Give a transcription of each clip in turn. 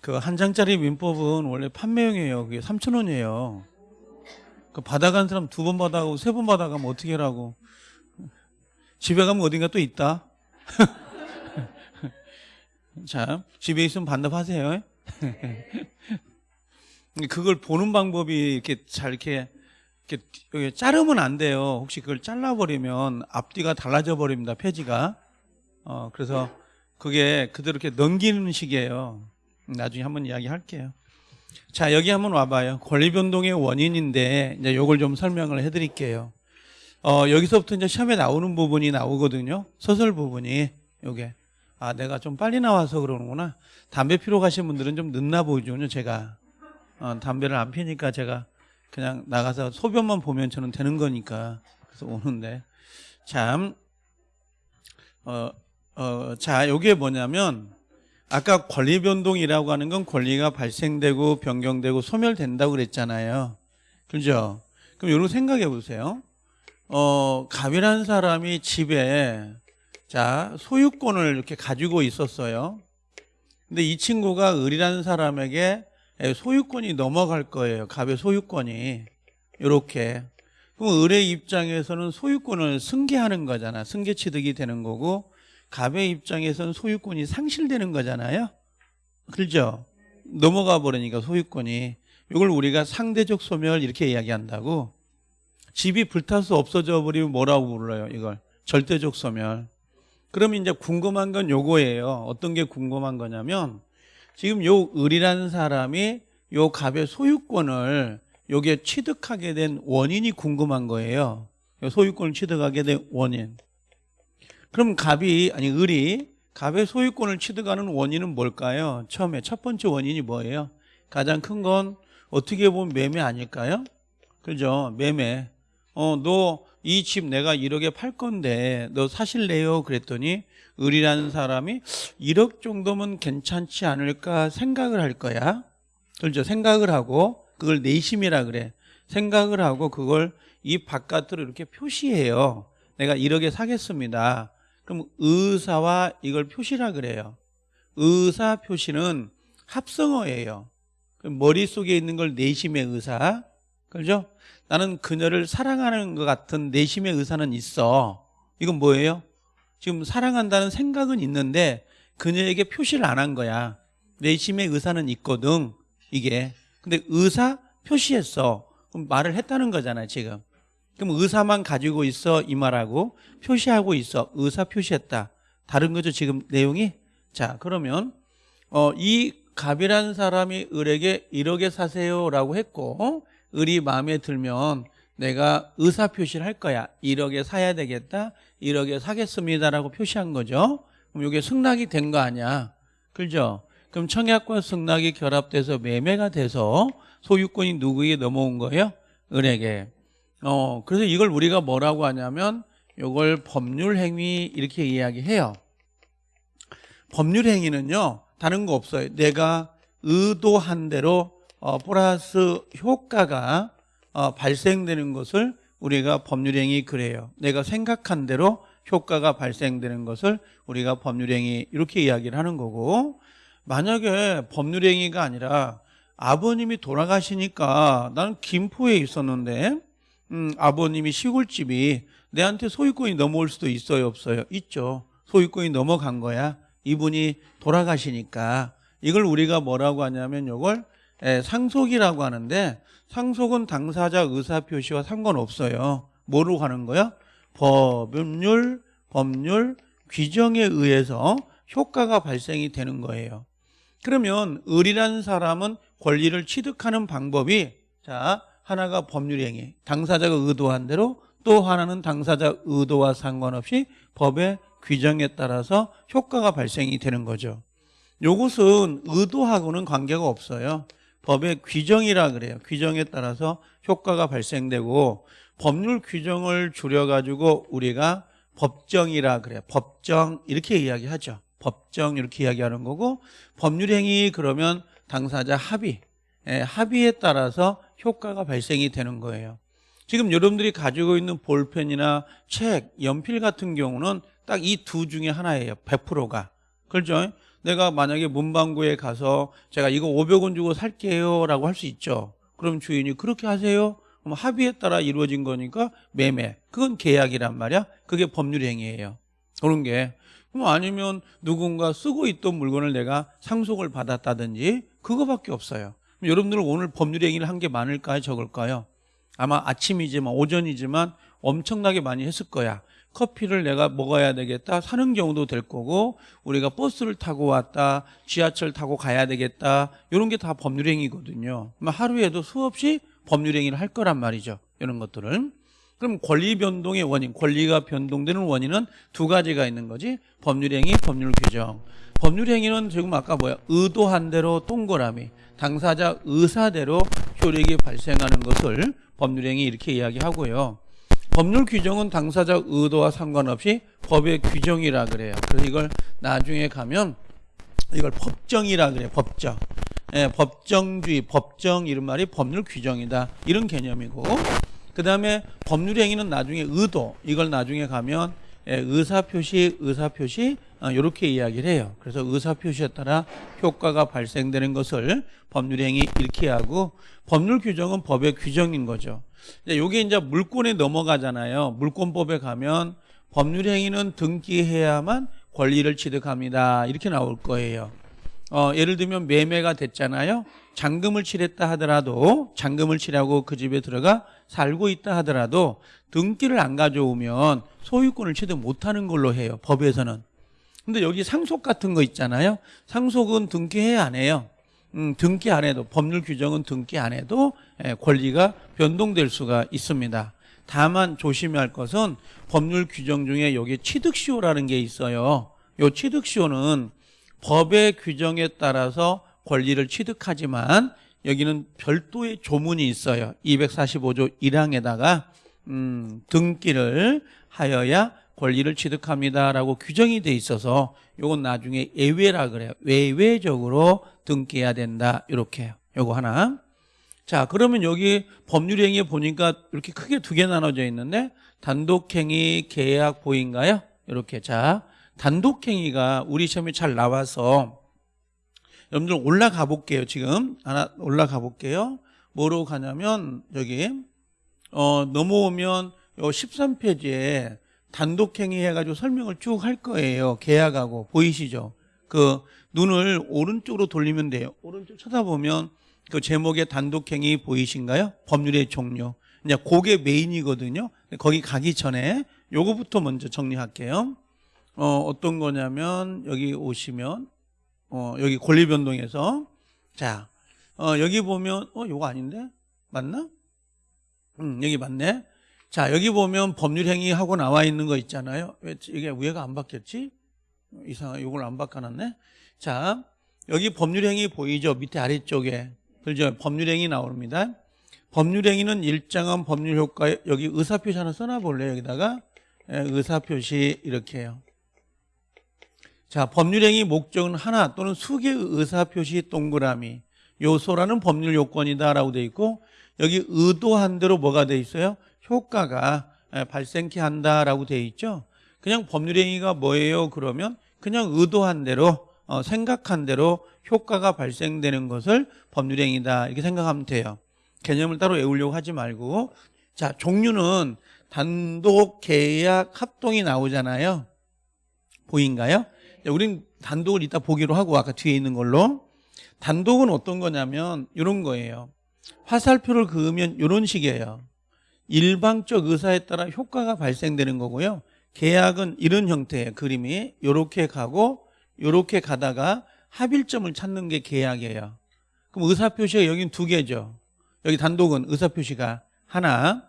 그 한 장짜리 민법은 원래 판매용이에요. 그게 3천 원이에요. 그 받아간 사람 두 번 받아가고 세 번 받아가면 어떻게 하라고. 집에 가면 어딘가 또 있다. 자, 집에 있으면 반납하세요. 그걸 보는 방법이 이렇게 잘 이렇게, 이렇게 여기 자르면 안 돼요. 혹시 그걸 잘라버리면 앞뒤가 달라져 버립니다. 페이지가. 어, 그래서 그게 그대로 이렇게 넘기는 식이에요. 나중에 한번 이야기할게요. 자, 여기 한번 와봐요. 권리 변동의 원인인데 이제 요걸 좀 설명을 해드릴게요. 어, 여기서부터 이제 시험에 나오는 부분이 나오거든요. 서술 부분이 요게. 아, 내가 좀 빨리 나와서 그러는구나. 담배 피러 가신 분들은 좀 늦나 보이죠, 제가. 어, 담배를 안 피니까 제가 그냥 나가서 소변만 보면 저는 되는 거니까. 그래서 오는데. 참, 어, 어, 자, 요게 뭐냐면, 아까 권리 변동이라고 하는 건 권리가 발생되고 변경되고 소멸된다고 그랬잖아요. 그죠? 그럼 여러분 생각해 보세요. 어, 갑이라는 사람이 집에 자, 소유권을 이렇게 가지고 있었어요. 근데 이 친구가 을이라는 사람에게 소유권이 넘어갈 거예요. 갑의 소유권이. 이렇게. 그럼 을의 입장에서는 소유권을 승계하는 거잖아. 승계 취득이 되는 거고 갑의 입장에서는 소유권이 상실되는 거잖아요. 그렇죠? 넘어가 버리니까 소유권이. 이걸 우리가 상대적 소멸 이렇게 이야기한다고. 집이 불타서 없어져 버리면 뭐라고 불러요? 이걸 절대적 소멸. 그럼 이제 궁금한 건 요거예요. 어떤 게 궁금한 거냐면 지금 요 을이라는 사람이 요 갑의 소유권을 요게 취득하게 된 원인이 궁금한 거예요. 요 소유권을 취득하게 된 원인. 그럼 갑이 아니 을이 갑의 소유권을 취득하는 원인은 뭘까요? 처음에 첫 번째 원인이 뭐예요? 가장 큰 건 어떻게 보면 매매 아닐까요? 그죠? 매매. 어, 너 이 집 내가 1억에 팔 건데 너 사실래요? 그랬더니 을이라는 사람이 1억 정도면 괜찮지 않을까 생각을 할 거야. 그렇죠? 생각을 하고 그걸 내심이라 그래. 생각을 하고 그걸 이 바깥으로 이렇게 표시해요. 내가 1억에 사겠습니다. 그럼 의사와 이걸 표시라 그래요. 의사 표시는 합성어예요. 머릿속에 있는 걸 내심의 의사. 그죠? 나는 그녀를 사랑하는 것 같은 내심의 의사는 있어. 이건 뭐예요? 지금 사랑한다는 생각은 있는데 그녀에게 표시를 안 한 거야. 내심의 의사는 있거든. 이게. 근데 의사 표시했어. 그럼 말을 했다는 거잖아요, 지금. 그럼 의사만 가지고 있어 이 말하고 표시하고 있어. 의사 표시했다. 다른 거죠 지금 내용이? 자 그러면 어, 이 갑이라는 사람이 을에게 1억에 사세요 라고 했고 어? 을이 마음에 들면 내가 의사 표시를 할 거야. 1억에 사야 되겠다. 1억에 사겠습니다 라고 표시한 거죠. 그럼 이게 승낙이 된 거 아니야. 그죠? 그럼 청약과 승낙이 결합돼서 매매가 돼서 소유권이 누구에게 넘어온 거예요? 을에게 어, 그래서 이걸 우리가 뭐라고 하냐면 이걸 법률행위 이렇게 이야기해요. 법률행위는요. 다른 거 없어요. 내가 의도한 대로 어, 플러스 효과가 어, 발생되는 것을 우리가 법률행위 그래요. 내가 생각한 대로 효과가 발생되는 것을 우리가 법률행위 이렇게 이야기를 하는 거고 만약에 법률행위가 아니라 아버님이 돌아가시니까 나는 김포에 있었는데 음, 아버님이 시골집이 내한테 소유권이 넘어올 수도 있어요 없어요? 있죠. 소유권이 넘어간 거야. 이분이 돌아가시니까. 이걸 우리가 뭐라고 하냐면 이걸 상속이라고 하는데 상속은 당사자 의사표시와 상관없어요. 뭐로 가는 거야? 법률, 법률, 규정에 의해서 효과가 발생이 되는 거예요. 그러면 을이라는 사람은 권리를 취득하는 방법이 자 하나가 법률 행위, 당사자가 의도한 대로 또 하나는 당사자 의도와 상관없이 법의 규정에 따라서 효과가 발생이 되는 거죠. 이것은 의도하고는 관계가 없어요. 법의 규정이라 그래요. 규정에 따라서 효과가 발생되고 법률 규정을 줄여가지고 우리가 법정이라 그래요. 법정 이렇게 이야기하죠. 법정 이렇게 이야기하는 거고 법률 행위 그러면 당사자 합의 예, 합의에 따라서 효과가 발생이 되는 거예요. 지금 여러분들이 가지고 있는 볼펜이나 책, 연필 같은 경우는 딱 이 두 중에 하나예요. 100%가. 그렇죠? 내가 만약에 문방구에 가서 제가 이거 500원 주고 살게요 라고 할 수 있죠. 그럼 주인이 그렇게 하세요. 그럼 합의에 따라 이루어진 거니까 매매. 그건 계약이란 말이야. 그게 법률 행위예요. 그런 게. 그럼 아니면 누군가 쓰고 있던 물건을 내가 상속을 받았다든지 그거밖에 없어요. 여러분들 오늘 법률 행위를 한 게 많을까요? 적을까요? 아마 아침이지만 오전이지만 엄청나게 많이 했을 거야. 커피를 내가 먹어야 되겠다 사는 경우도 될 거고 우리가 버스를 타고 왔다 지하철 타고 가야 되겠다 이런 게 다 법률행위거든요 하루에도 수없이 법률행위를 할 거란 말이죠 이런 것들을 그럼 권리 변동의 원인 권리가 변동되는 원인은 두 가지가 있는 거지 법률 행위 법률 규정 법률 행위는 지금 아까 뭐야 의도한 대로 동그라미 당사자 의사대로 효력이 발생하는 것을 법률 행위 이렇게 이야기하고요 법률 규정은 당사자 의도와 상관없이 법의 규정이라 그래요. 그래서 이걸 나중에 가면 이걸 법정이라 그래요. 법정. 예, 법정주의, 법정 이런 말이 법률 규정이다. 이런 개념이고 그 다음에 법률 행위는 나중에 의도 이걸 나중에 가면 예, 의사표시, 의사표시 이렇게 이야기를 해요. 그래서 의사표시에 따라 효과가 발생되는 것을 법률 행위 이렇게 하고 법률 규정은 법의 규정인 거죠. 이게 이제 물권에 넘어가잖아요. 물권법에 가면 법률 행위는 등기해야만 권리를 취득합니다. 이렇게 나올 거예요. 어, 예를 들면 매매가 됐잖아요. 잔금을 치렀다 하더라도 잔금을 치라고 그 집에 들어가 살고 있다 하더라도 등기를 안 가져오면 소유권을 취득 못하는 걸로 해요. 법에서는. 근데 여기 상속 같은 거 있잖아요. 상속은 등기해야 안 해요. 음, 등기 안 해도 법률 규정은 등기 안 해도 예, 권리가 변동될 수가 있습니다. 다만 조심해야 할 것은 법률 규정 중에 여기 취득시효라는 게 있어요. 요 취득시효는 법의 규정에 따라서 권리를 취득하지만 여기는 별도의 조문이 있어요. 245조 1항에다가 음, 등기를 하여야 권리를 취득합니다라고 규정이 돼 있어서 요건 나중에 예외라 그래요. 외외적으로 등기해야 된다. 이렇게 요거 하나. 자, 그러면 여기 법률행위에 보니까 이렇게 크게 두 개 나눠져 있는데 단독행위, 계약, 보인가요? 이렇게 자, 단독행위가 우리 시험에 잘 나와서 여러분들 올라가 볼게요. 지금 하나 올라가 볼게요. 뭐로 가냐면 여기 어 넘어오면 요 13페이지에 단독행위 해가지고 설명을 쭉 할 거예요. 계약하고 보이시죠? 그 눈을 오른쪽으로 돌리면 돼요. 오른쪽 쳐다보면 그 제목의 단독행위 보이신가요? 법률의 종류. 이제 그게 메인이거든요. 거기 가기 전에 요거부터 먼저 정리할게요. 어, 어떤 거냐면 여기 오시면 어, 여기 권리 변동에서 자 어, 여기 보면 어 요거 아닌데 맞나? 음 여기 맞네. 자 여기 보면 법률 행위 하고 나와 있는 거 있잖아요. 왜 이게 위에가 안 바뀌었지? 이상하 요걸 안 바꿔놨네. 자 여기 법률 행위 보이죠? 밑에 아래쪽에 그죠? 법률 행위 나옵니다. 법률 행위는 일정한 법률 효과에 여기 의사 표시 하나 써놔 볼래요? 여기다가 예, 의사 표시 이렇게 해요. 자, 법률행위 목적은 하나 또는 수개의 의사표시 동그라미 요소라는 법률 요건이다라고 돼 있고 여기 의도한 대로 뭐가 돼 있어요? 효과가 예, 발생케 한다라고 돼 있죠. 그냥 법률행위가 뭐예요? 그러면 그냥 의도한 대로 어, 생각한 대로 효과가 발생되는 것을 법률행위다 이렇게 생각하면 돼요. 개념을 따로 외우려고 하지 말고 자 종류는 단독, 계약, 합동이 나오잖아요. 보인가요? 우린 단독을 이따 보기로 하고 아까 뒤에 있는 걸로 단독은 어떤 거냐면 이런 거예요. 화살표를 그으면 이런 식이에요. 일방적 의사에 따라 효과가 발생되는 거고요. 계약은 이런 형태의 그림이 이렇게 가고 이렇게 가다가 합일점을 찾는 게 계약이에요. 그럼 의사표시가 여긴 두 개죠. 여기 단독은 의사표시가 하나,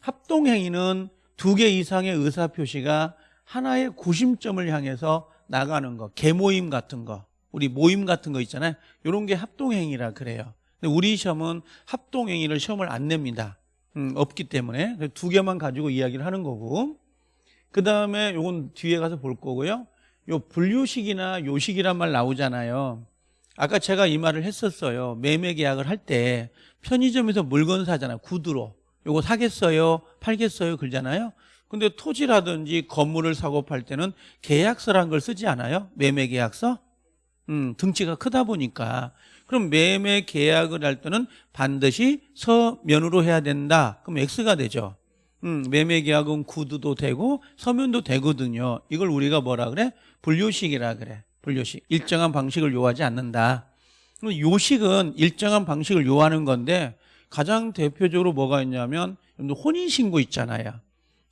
합동행위는 두 개 이상의 의사표시가 하나의 구심점을 향해서 나가는 거, 개모임 같은 거, 우리 모임 같은 거 있잖아요. 이런 게 합동행위라 그래요. 근데 우리 시험은 합동행위를 시험을 안 냅니다. 음, 없기 때문에 두 개만 가지고 이야기를 하는 거고 그 다음에 요건 뒤에 가서 볼 거고요. 요 분류식이나 요식이란 말 나오잖아요. 아까 제가 이 말을 했었어요. 매매 계약을 할 때 편의점에서 물건 사잖아요. 구두로. 요거 사겠어요? 팔겠어요? 그러잖아요. 근데 토지라든지 건물을 사고 팔 때는 계약서란 걸 쓰지 않아요? 매매 계약서? 음, 등치가 크다 보니까 그럼 매매 계약을 할 때는 반드시 서면으로 해야 된다. 그럼 X가 되죠. 음, 매매 계약은 구두도 되고 서면도 되거든요. 이걸 우리가 뭐라 그래? 분류식이라 그래. 분류식. 일정한 방식을 요하지 않는다. 그럼 요식은 일정한 방식을 요하는 건데 가장 대표적으로 뭐가 있냐면 혼인 신고 있잖아요.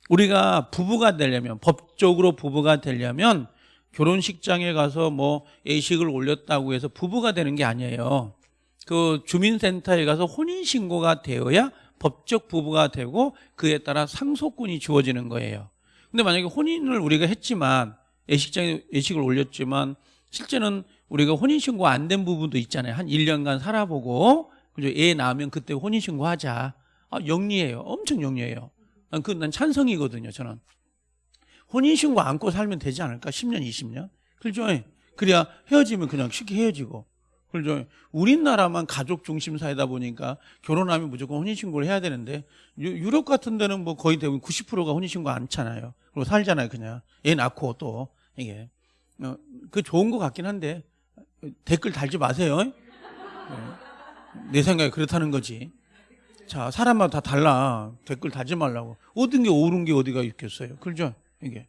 우리가 부부가 되려면 법적으로 부부가 되려면 결혼식장에 가서 뭐 예식을 올렸다고 해서 부부가 되는 게 아니에요. 그 주민센터에 가서 혼인 신고가 되어야 법적 부부가 되고 그에 따라 상속권이 주어지는 거예요. 근데 만약에 혼인을 우리가 했지만 예식장에 예식을 올렸지만 실제는 우리가 혼인 신고 안 된 부분도 있잖아요. 한 1년간 살아보고 그죠? 애 낳으면 그때 혼인 신고 하자. 아, 영리해요. 엄청 영리해요. 난, 그, 난 찬성이거든요, 저는. 혼인신고 안고 살면 되지 않을까? 10년, 20년? 그죠? 그래야 헤어지면 그냥 쉽게 헤어지고. 그죠? 우리나라만 가족 중심 사회다 보니까 결혼하면 무조건 혼인신고를 해야 되는데 유- 유럽 같은 데는 뭐 거의 대부분 90%가 혼인신고 않잖아요. 그리고 살잖아요, 그냥. 애 낳고 또, 이게. 어, 그 좋은 것 같긴 한데 댓글 달지 마세요. 네. 내 생각에 그렇다는 거지. 자, 사람마다 다 달라. 댓글 달지 말라고. 얻은 게 옳은 게 어디가 있겠어요. 그죠? 이게.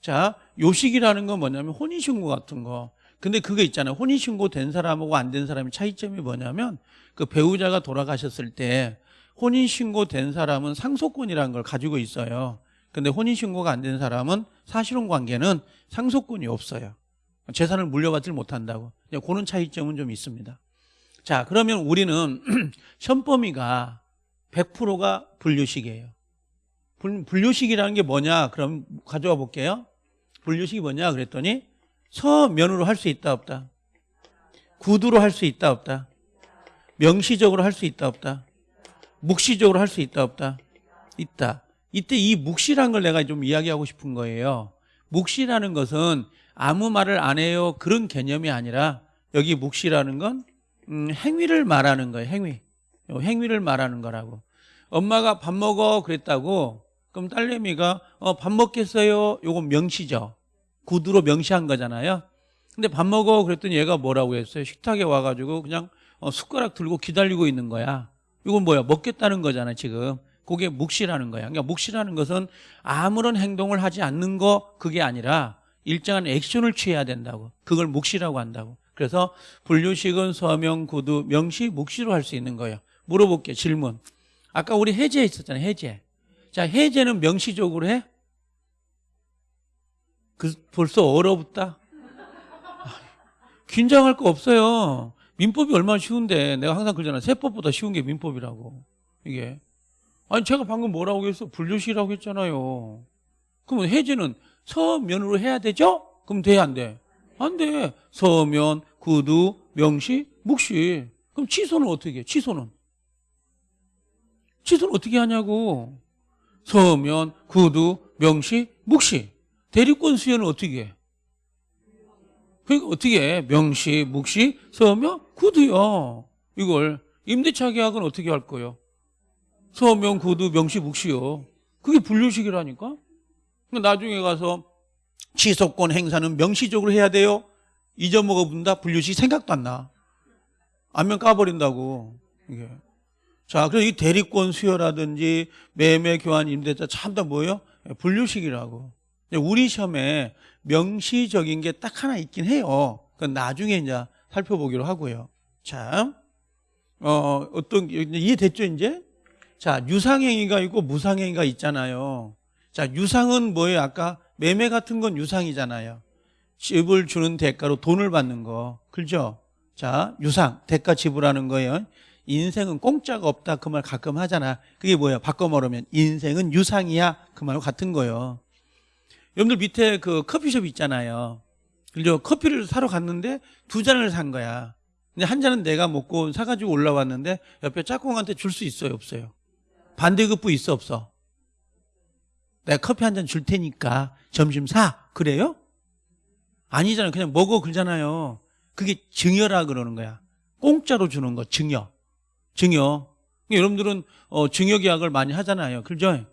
자, 요식이라는 건 뭐냐면 혼인신고 같은 거. 근데 그게 있잖아요. 혼인신고 된 사람하고 안 된 사람의 차이점이 뭐냐면 그 배우자가 돌아가셨을 때 혼인신고 된 사람은 상속권이라는 걸 가지고 있어요. 근데 혼인신고가 안 된 사람은 사실혼 관계는 상속권이 없어요. 재산을 물려받질 못한다고. 그런 차이점은 좀 있습니다. 자, 그러면 우리는 범위가 100%가 분류식이에요. 분- 분류식이라는 게 뭐냐? 그럼 가져와 볼게요. 분류식이 뭐냐? 그랬더니 서면으로 할 수 있다 없다. 구두로 할 수 있다 없다. 명시적으로 할 수 있다 없다. 묵시적으로 할 수 있다 없다. 있다. 이때 이 묵시라는 걸 내가 좀 이야기하고 싶은 거예요. 묵시라는 것은 아무 말을 안 해요 그런 개념이 아니라 여기 묵시라는 건 음, 행위를 말하는 거예요. 행위. 요 행위를 말하는 거라고. 엄마가 밥 먹어 그랬다고 그럼 딸내미가 어, 밥 먹겠어요. 요건 명시죠. 구두로 명시한 거잖아요. 근데 밥 먹어 그랬더니 얘가 뭐라고 했어요? 식탁에 와가지고 그냥 어, 숟가락 들고 기다리고 있는 거야. 이건 뭐야? 먹겠다는 거잖아 지금. 그게 묵시라는 거야. 그러니까 묵시라는 것은 아무런 행동을 하지 않는 거 그게 아니라 일정한 액션을 취해야 된다고. 그걸 묵시라고 한다고. 그래서 분류식은 서명, 구두, 명시, 묵시로 할 수 있는 거예요. 물어볼게요. 질문. 아까 우리 해제 있었잖아요. 해제. 자, 해제는 명시적으로 해? 그 벌써 얼어붙다. 아, 긴장할 거 없어요. 민법이 얼마나 쉬운데 내가 항상 그러잖아. 세법보다 쉬운 게 민법이라고. 이게. 아니 제가 방금 뭐라고 했어? 분류식이라고 했잖아요. 그러면 해제는 서면으로 해야 되죠? 그럼 돼, 안 돼? 안 돼. 서면, 구두, 명시, 묵시. 그럼 취소는 어떻게 해? 취소는? 취소는 어떻게 하냐고. 서면, 구두, 명시, 묵시. 대리권 수여는 어떻게 해? 그 어떻게 해? 명시, 묵시, 서면, 구두요. 이걸 임대차 계약은 어떻게 할 거예요? 서면, 구두, 명시, 묵시요. 그게 분류식이라니까? 그러니까 나중에 가서 취소권 행사는 명시적으로 해야 돼요. 잊어먹어 본다 분류식 생각도 안 나. 안면 까버린다고. 이게. 자, 그래서 이 대리권 수여라든지 매매 교환 임대차 참 다 뭐예요? 분류식이라고. 우리 시험에 명시적인 게 딱 하나 있긴 해요. 그건 나중에 이제 살펴보기로 하고요. 자, 어, 어떤, 이해됐죠, 이제? 자, 유상행위가 있고 무상행위가 있잖아요. 자, 유상은 뭐예요? 아까 매매 같은 건 유상이잖아요. 집을 주는 대가로 돈을 받는 거. 그죠? 자, 유상, 대가 지불하는 거예요. 인생은 공짜가 없다. 그 말 가끔 하잖아. 그게 뭐야? 바꿔 말하면 인생은 유상이야. 그 말과 같은 거예요. 여러분들 밑에 그 커피숍 있잖아요. 그죠? 커피를 사러 갔는데 두 잔을 산 거야. 근데 한 잔은 내가 먹고 사가지고 올라왔는데 옆에 짝꿍한테 줄 수 있어요? 없어요? 반대급부 있어? 없어? 내가 커피 한 잔 줄 테니까 점심 사. 그래요? 아니잖아요. 그냥 먹어 그러잖아요. 그게 증여라 그러는 거야. 공짜로 주는 거 증여. 증여. 여러분들은 어, 증여 계약을 많이 하잖아요. 그죠?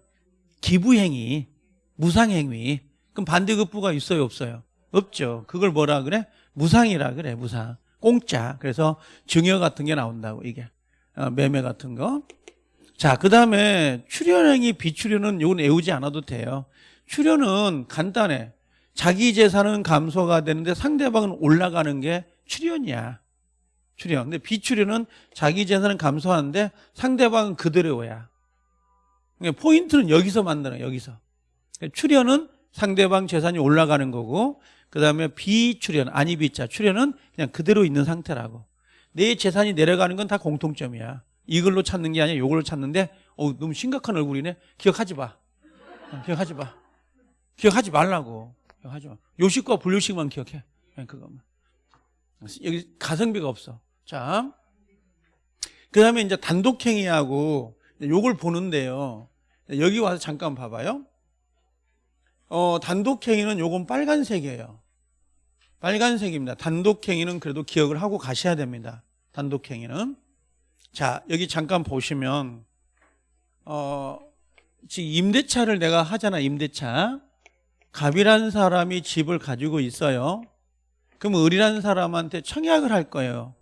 기부행위, 무상행위. 그럼 반대급부가 있어요, 없어요? 없죠. 그걸 뭐라 그래? 무상이라 그래 무상 공짜 그래서 증여 같은 게 나온다고 이게 어, 매매 같은 거 자 그 다음에 출연행위 비출연은 이건 외우지 않아도 돼요 출연은 간단해 자기 재산은 감소가 되는데 상대방은 올라가는 게 출연이야 출연 근데 비출연은 자기 재산은 감소하는데 상대방은 그대로야 그러니까 포인트는 여기서 만드는 여기서 그러니까 출연은 상대방 재산이 올라가는 거고 그 다음에 비출연, 아니 비자, 출연은 그냥 그대로 있는 상태라고. 내 재산이 내려가는 건 다 공통점이야. 이걸로 찾는 게 아니야. 이걸로 찾는데, 어, 너무 심각한 얼굴이네. 기억하지 마. 어, 기억하지 마. 기억하지 말라고. 기억하지 마. 요식과 불요식만 기억해. 그냥 그것만. 여기 가성비가 없어. 자. 그 다음에 이제 단독행위하고 요걸 보는데요. 여기 와서 잠깐 봐봐요. 어, 단독행위는 요건 빨간색이에요. 빨간색입니다. 단독행위는 그래도 기억을 하고 가셔야 됩니다. 단독행위는. 자, 여기 잠깐 보시면, 어, 지금 임대차를 내가 하잖아, 임대차. 갑이라는 사람이 집을 가지고 있어요. 그럼 을이라는 사람한테 청약을 할 거예요.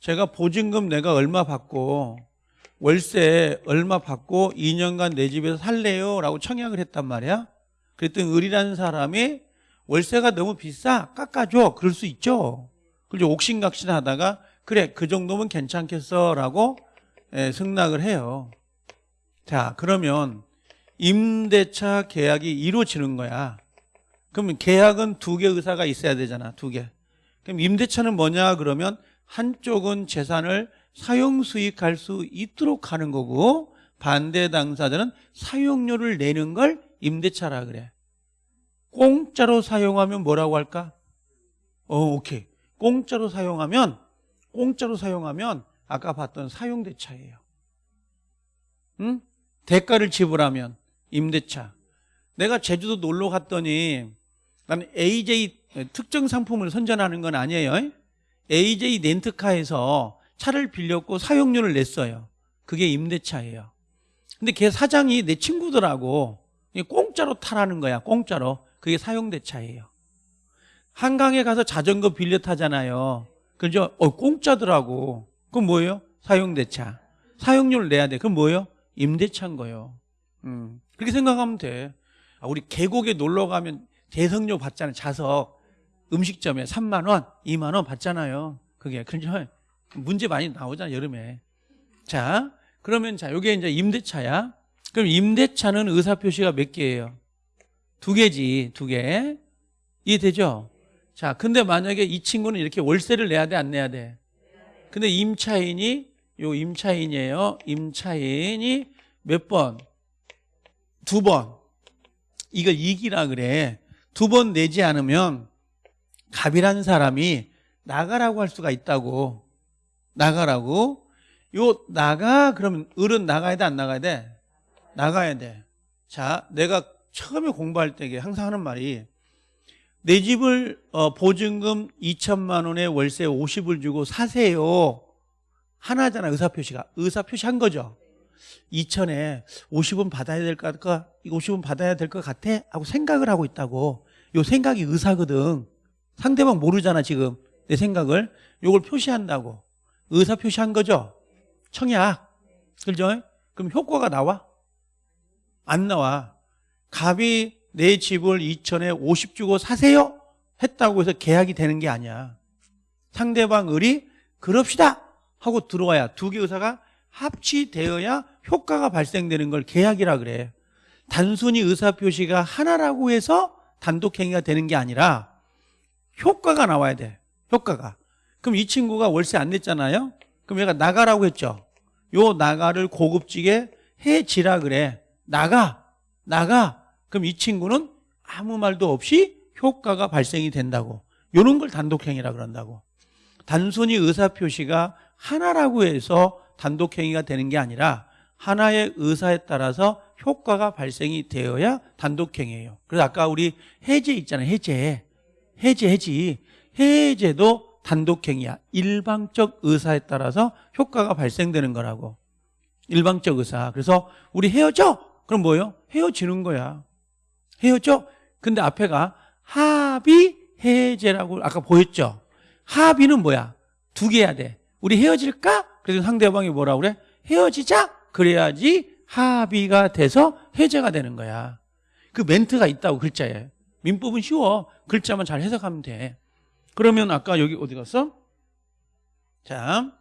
제가 보증금 내가 얼마 받고, 월세 얼마 받고 2년간 내 집에서 살래요? 라고 청약을 했단 말이야. 그랬더니 을이라는 사람이 월세가 너무 비싸? 깎아줘. 그럴 수 있죠. 그리고 옥신각신 하다가 그래 그 정도면 괜찮겠어? 라고 예, 승낙을 해요. 자 그러면 임대차 계약이 이루어지는 거야. 그러면 계약은 두 개 의사가 있어야 되잖아 두개. 그럼 임대차는 뭐냐? 그러면 한쪽은 재산을 사용 수익할 수 있도록 하는 거고 반대 당사자는 사용료를 내는 걸 임대차라 그래. 공짜로 사용하면 뭐라고 할까? 어, 오케이. 공짜로 사용하면 공짜로 사용하면 아까 봤던 사용대차예요. 응? 대가를 지불하면 임대차. 내가 제주도 놀러 갔더니 나는 AJ 특정 상품을 선전하는 건 아니에요. AJ 렌트카에서 차를 빌렸고 사용료를 냈어요. 그게 임대차예요. 근데 걔 사장이 내 친구들하고 공짜로 타라는 거야. 공짜로. 그게 사용대차예요. 한강에 가서 자전거 빌려 타잖아요. 그죠? 어, 공짜더라고. 그럼 뭐예요? 사용대차. 사용료를 내야 돼. 그럼 뭐예요? 임대차인 거예요. 음. 그렇게 생각하면 돼. 아, 우리 계곡에 놀러 가면 대성료 받잖아요. 자석. 음식점에 3만 원, 2만 원 받잖아요. 그게. 그죠? 문제 많이 나오잖아, 여름에. 자, 그러면 자, 요게 이제 임대차야. 그럼 임대차는 의사 표시가 몇 개예요? 두 개지, 두 개. 이해되죠? 자, 근데 만약에 이 친구는 이렇게 월세를 내야 돼, 안 내야 돼? 근데 임차인이, 요 임차인이에요. 임차인이 몇 번? 두 번. 이걸 이기라 그래. 두 번 내지 않으면 갑이라는 사람이 나가라고 할 수가 있다고. 나가라고. 요 나가 그러면 을은 나가야 돼 안 나가야 돼? 나가야 돼. 자, 내가 처음에 공부할 때 항상 하는 말이 내 집을 어, 보증금 2천만 원에 월세 50을 주고 사세요. 하나잖아 의사표시가. 의사표시 한 거죠. 2천에 50은 받아야 될 것 같아. 50은 받아야 될 것 같아. 하고 생각을 하고 있다고. 요 생각이 의사거든. 상대방 모르잖아 지금 내 생각을. 요걸 표시한다고. 의사 표시한 거죠. 청약. 그죠? 그럼 효과가 나와? 안 나와. 갑이 내 집을 2천에 50 주고 사세요? 했다고 해서 계약이 되는 게 아니야. 상대방 을이 그럽시다 하고 들어와야 두 개 의사가 합치되어야 효과가 발생되는 걸 계약이라 그래. 단순히 의사표시가 하나라고 해서 단독행위가 되는 게 아니라 효과가 나와야 돼. 효과가. 그럼 이 친구가 월세 안 냈잖아요. 그럼 얘가 나가라고 했죠. 요 나가를 고급지게 해지라 그래. 나가. 나가. 그럼 이 친구는 아무 말도 없이 효과가 발생이 된다고. 이런 걸 단독행위라 그런다고. 단순히 의사표시가 하나라고 해서 단독행위가 되는 게 아니라 하나의 의사에 따라서 효과가 발생이 되어야 단독행위예요. 그래서 아까 우리 해제 있잖아요. 해제. 해제, 해지. 해제도 단독행위야. 일방적 의사에 따라서 효과가 발생되는 거라고. 일방적 의사. 그래서 우리 헤어져. 그럼 뭐예요? 헤어지는 거야. 헤어져? 근데 앞에가 합의 해제라고 아까 보였죠? 합의는 뭐야? 두개 해야 돼. 우리 헤어질까? 그래서 상대방이 뭐라 그래? 헤어지자? 그래야지 합의가 돼서 해제가 되는 거야. 그 멘트가 있다고 글자에. 민법은 쉬워. 글자만 잘 해석하면 돼. 그러면 아까 여기 어디 갔어? 자,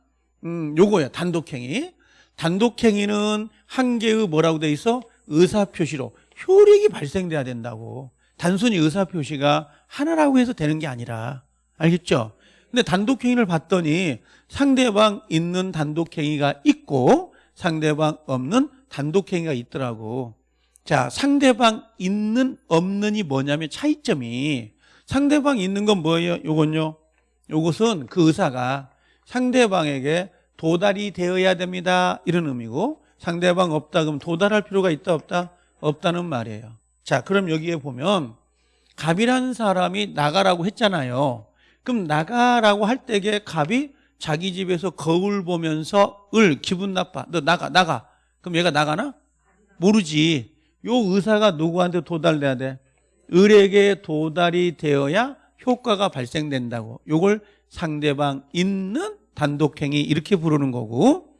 음, 요거야. 단독행위. 단독행위는 한 개의 뭐라고 돼 있어? 의사표시로 효력이 발생돼야 된다고. 단순히 의사표시가 하나라고 해서 되는 게 아니라. 알겠죠? 근데 단독행위를 봤더니 상대방 있는 단독행위가 있고 상대방 없는 단독행위가 있더라고. 자, 상대방 있는 없는이 뭐냐면 차이점이 상대방 있는 건 뭐예요? 요건요. 요것은 그 의사가 상대방에게 도달이 되어야 됩니다. 이런 의미고 상대방 없다 그럼 도달할 필요가 있다 없다? 없다는 말이에요. 자, 그럼 여기에 보면 갑이라는 사람이 나가라고 했잖아요. 그럼 나가라고 할 때에 갑이 자기 집에서 거울 보면서 을 기분 나빠. 너 나가 나가. 그럼 얘가 나가나? 모르지. 요 의사가 누구한테 도달돼야 돼? 을에게 도달이 되어야 효과가 발생된다고. 요걸 상대방 있는 단독행위 이렇게 부르는 거고.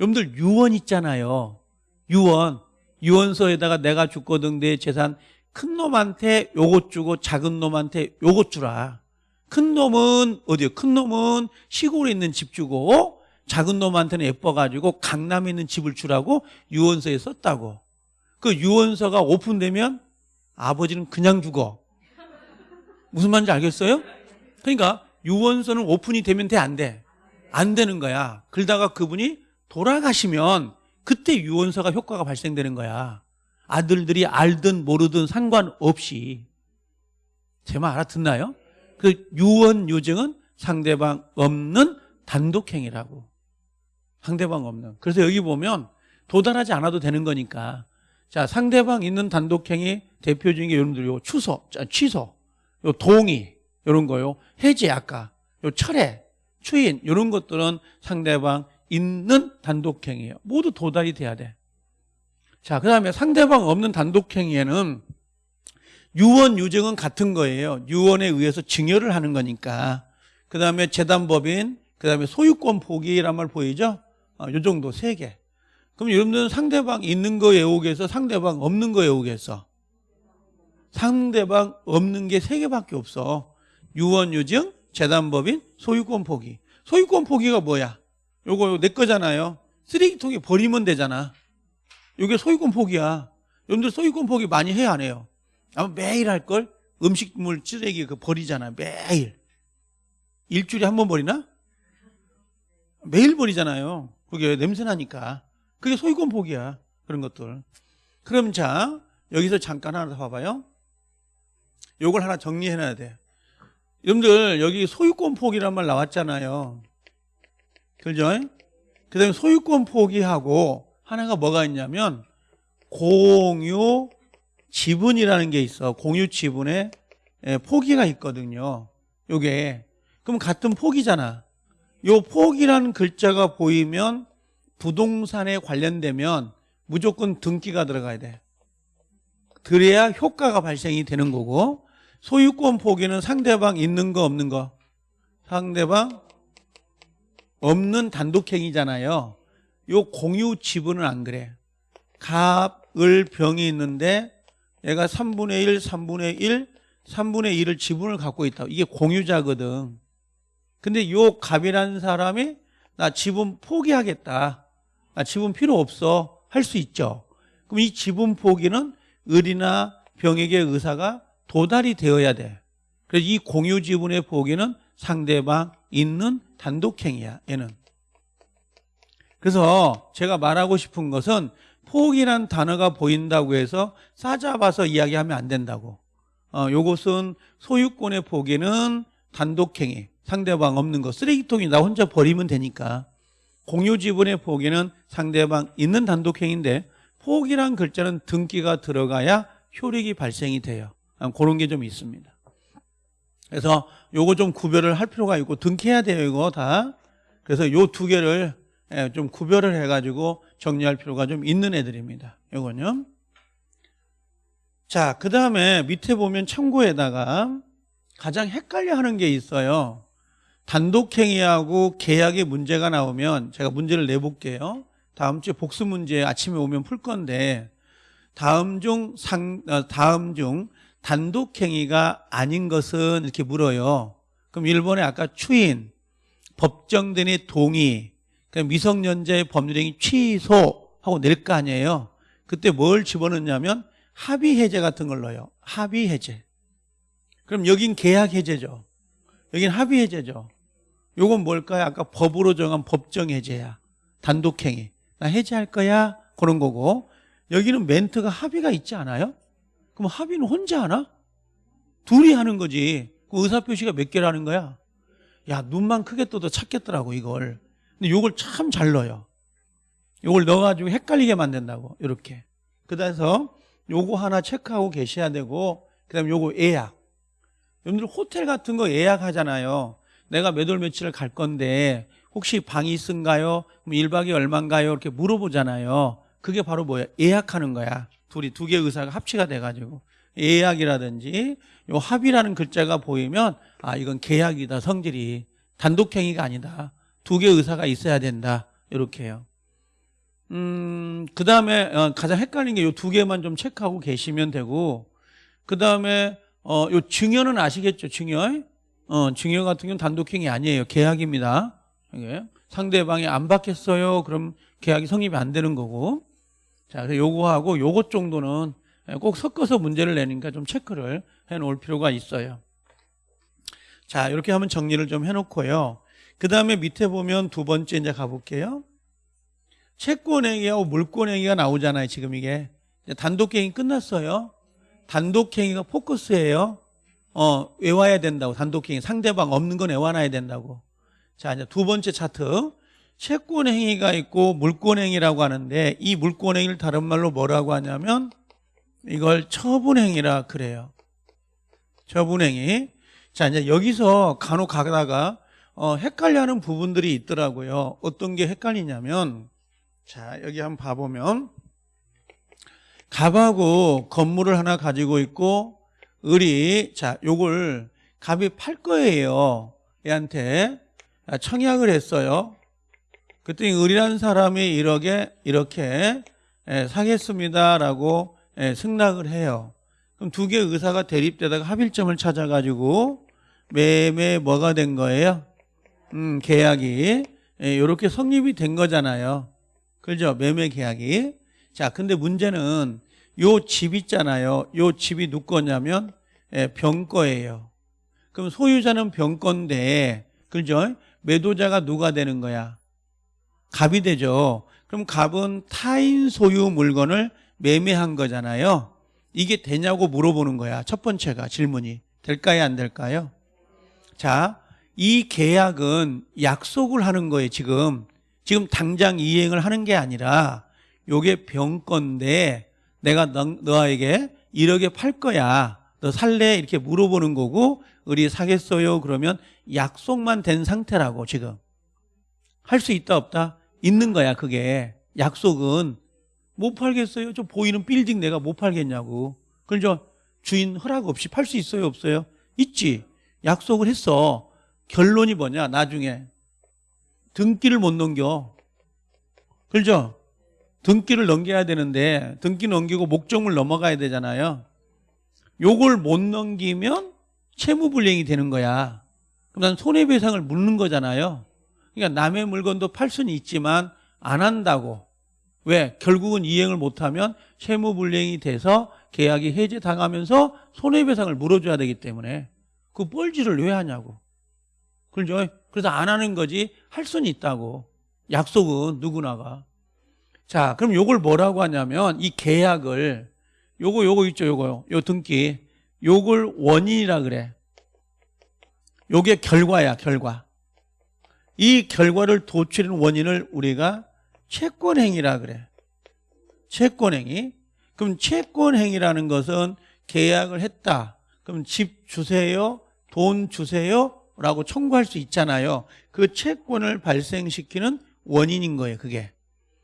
여러분들 유언 있잖아요. 유언. 유언서에다가 내가 죽거든 내 재산 큰 놈한테 요것 주고 작은 놈한테 요것 주라. 큰 놈은 어디요? 큰 놈은 시골에 있는 집 주고 작은 놈한테는 예뻐가지고 강남에 있는 집을 주라고 유언서에 썼다고. 그 유언서가 오픈되면 아버지는 그냥 죽어. 무슨 말인지 알겠어요? 그러니까 유언서는 오픈이 되면 돼, 안 돼? 안 되는 거야. 그러다가 그분이 돌아가시면 그때 유언서가 효과가 발생되는 거야. 아들들이 알든 모르든 상관없이. 제 말 알아듣나요? 그 유언 유증은 상대방 없는 단독행위라고. 상대방 없는. 그래서 여기 보면 도달하지 않아도 되는 거니까. 자, 상대방 있는 단독행위 대표 중에 여러분들 요 추소, 자, 취소, 요 동의, 요런 거요. 해제 아까, 요 철회, 추인, 요런 것들은 상대방 있는 단독행위예요. 모두 도달이 돼야 돼. 자, 그 다음에 상대방 없는 단독행위에는 유언, 유증은 같은 거예요. 유언에 의해서 증여를 하는 거니까. 그 다음에 재단법인, 그 다음에 소유권 포기란 말 보이죠? 어, 요 정도 세 개. 그럼 여러분들은 상대방 있는 거 외우겠어? 상대방 없는 거 외우겠어? 상대방 없는 게 세 개밖에 없어. 유언, 유증, 재단법인, 소유권 포기. 소유권 포기가 뭐야? 요거 내 거잖아요. 쓰레기통에 버리면 되잖아. 요게 소유권 포기야. 여러분들 소유권 포기 많이 해야 안 해요? 아마 매일 할걸? 음식물 쓰레기 그 버리잖아. 매일. 일주일에 한 번 버리나? 매일 버리잖아요. 그게 냄새 나니까. 그게 소유권 포기야. 그런 것들. 그럼 자, 여기서 잠깐 하나 더 봐봐요. 요걸 하나 정리해 놔야 돼. 여러분들, 여기 소유권 포기란 말 나왔잖아요. 그죠? 그 다음에 소유권 포기하고 하나가 뭐가 있냐면 공유 지분이라는 게 있어. 공유 지분에 예, 포기가 있거든요. 요게. 그럼 같은 포기잖아. 요 포기라는 글자가 보이면 부동산에 관련되면 무조건 등기가 들어가야 돼. 그래야 효과가 발생이 되는 거고 소유권 포기는 상대방 있는 거 없는 거 상대방 없는 단독행위잖아요. 요 공유 지분은 안 그래. 갑, 을, 병이 있는데 얘가 3분의 1, 3분의 1, 3분의 1을 지분을 갖고 있다. 이게 공유자거든. 근데 요 갑이라는 사람이 나 지분 포기하겠다. 나 지분 필요 없어. 할 수 있죠. 그럼 이 지분 포기는 을이나 병에게 의사가 도달이 되어야 돼. 그래서 이 공유 지분의 포기는 상대방 있는 단독행위야. 얘는. 그래서 제가 말하고 싶은 것은 포기란 단어가 보인다고 해서 싸잡아서 이야기하면 안 된다고. 어, 요것은 소유권의 포기는 단독행위, 상대방 없는 거, 쓰레기통이 나 혼자 버리면 되니까. 공유 지분의 포기는 상대방 있는 단독행위인데 포기란 글자는 등기가 들어가야 효력이 발생이 돼요. 아, 그런 게 좀 있습니다. 그래서 요거 좀 구별을 할 필요가 있고 등기해야 돼요, 이거 다. 그래서 요 두 개를 예, 좀 구별을 해가지고 정리할 필요가 좀 있는 애들입니다. 요건요. 자, 그 다음에 밑에 보면 참고에다가 가장 헷갈려 하는 게 있어요. 단독행위하고 계약에 문제가 나오면 제가 문제를 내볼게요. 다음 주에 복수 문제 아침에 오면 풀 건데 다음 중 상, 어, 다음 중 단독행위가 아닌 것은 이렇게 물어요. 그럼 1번에 아까 추인, 법정된의 동의, 미성년자의 법률행위 취소 하고 낼 거 아니에요. 그때 뭘 집어넣냐면 합의 해제 같은 걸 넣어요. 합의 해제. 그럼 여긴 계약 해제죠. 여긴 합의 해제죠. 요건 뭘까요? 아까 법으로 정한 법정 해제야. 단독행위. 나 해제할 거야. 그런 거고. 여기는 멘트가 합의가 있지 않아요? 그럼 합의는 혼자 하나? 둘이 하는 거지. 그 의사표시가 몇 개라는 거야? 야, 눈만 크게 떠도 찾겠더라고, 이걸. 근데 요걸 참 잘 넣어요. 요걸 넣어가지고 헷갈리게 만든다고, 이렇게. 그래서 요거 하나 체크하고 계셔야 되고, 그 다음에 요거 예약. 여러분들 호텔 같은 거 예약하잖아요. 내가 몇 월 며칠 갈 건데, 혹시 방이 있은가요? 그럼 1박이 얼마인가요? 이렇게 물어보잖아요. 그게 바로 뭐야? 예약하는 거야. 둘이 두 개 의사가 합치가 돼가지고. 예약이라든지 요 합의라는 글자가 보이면 아 이건 계약이다 성질이 단독행위가 아니다 두 개 의사가 있어야 된다 이렇게 해요 음 그 다음에 어, 가장 헷갈린 게 요 두 개만 좀 체크하고 계시면 되고 그 다음에 어, 요 증여는 아시겠죠 증여 어, 증여 같은 경우는 단독행위 아니에요 계약입니다 이게 상대방이 안 받겠어요 그럼 계약이 성립이 안 되는 거고 자 그래서 요거하고 요것 정도는 꼭 섞어서 문제를 내니까 좀 체크를 해 놓을 필요가 있어요. 자, 이렇게 하면 정리를 좀 해 놓고요. 그 다음에 밑에 보면 두 번째 이제 가볼게요. 채권행위하고 물권행위가 나오잖아요, 지금 이게. 단독행위 끝났어요. 단독행위가 포커스예요. 어, 외워야 된다고, 단독행위. 상대방 없는 건 외워놔야 된다고. 자, 이제 두 번째 차트. 채권행위가 있고 물권행위라고 하는데 이 물권행위를 다른 말로 뭐라고 하냐면 이걸 처분행위라 그래요. 처분행위. 자, 이제 여기서 간혹 가다가 어, 헷갈려하는 부분들이 있더라고요. 어떤 게 헷갈리냐면, 자, 여기 한번 봐보면, 갑하고 건물을 하나 가지고 있고, 을이, 자, 요걸 갑이 팔 거예요. 얘한테. 청약을 했어요. 그랬더니 을이라는 사람이 1억에 이렇게 예, 사겠습니다라고 예, 승낙을 해요. 그럼 두 개의 의사가 대립되다가 합일점을 찾아가지고 매매 뭐가 된 거예요? 음, 계약이 예, 이렇게 성립이 된 거잖아요. 그죠? 매매 계약이. 자, 근데 문제는 요 집 있잖아요. 요 집이 누구 거냐면 예, 병 거예요. 그럼 소유자는 병 건데, 그죠? 매도자가 누가 되는 거야? 갑이 되죠. 그럼 갑은 타인 소유 물건을 매매한 거잖아요. 이게 되냐고 물어보는 거야. 첫 번째가 질문이. 될까요? 안 될까요? 자, 이 계약은 약속을 하는 거예요, 지금. 지금 당장 이행을 하는 게 아니라 요게 병건데 내가 너, 너에게 1억에 팔 거야. 너 살래? 이렇게 물어보는 거고 우리 사겠어요? 그러면 약속만 된 상태라고 지금. 할 수 있다 없다? 있는 거야, 그게. 약속은 못 팔겠어요? 저 보이는 빌딩 내가 못 팔겠냐고. 그걸 저 주인 허락 없이 팔 수 있어요? 없어요? 있지. 약속을 했어. 결론이 뭐냐, 나중에. 등기를 못 넘겨. 그죠? 등기를 넘겨야 되는데, 등기 넘기고 목적물 넘어가야 되잖아요. 요걸 못 넘기면 채무불이행이 되는 거야. 그럼 난 손해배상을 묻는 거잖아요. 그러니까 남의 물건도 팔 수는 있지만 안 한다고. 왜? 결국은 이행을 못하면 채무불이행이 돼서 계약이 해지당하면서 손해배상을 물어줘야 되기 때문에 그 뻘짓을 왜 하냐고. 그죠? 그래서 안 하는 거지 할 수는 있다고. 약속은 누구나가. 자, 그럼 요걸 뭐라고 하냐면 이 계약을 요거 요거 있죠, 요거요. 요 등기. 요걸 원인이라 그래. 요게 결과야, 결과. 이 결과를 도출한 원인을 우리가 채권행위라 그래. 채권행위. 그럼 채권행위라는 것은 계약을 했다. 그럼 집 주세요, 돈 주세요 라고 청구할 수 있잖아요. 그 채권을 발생시키는 원인인 거예요, 그게.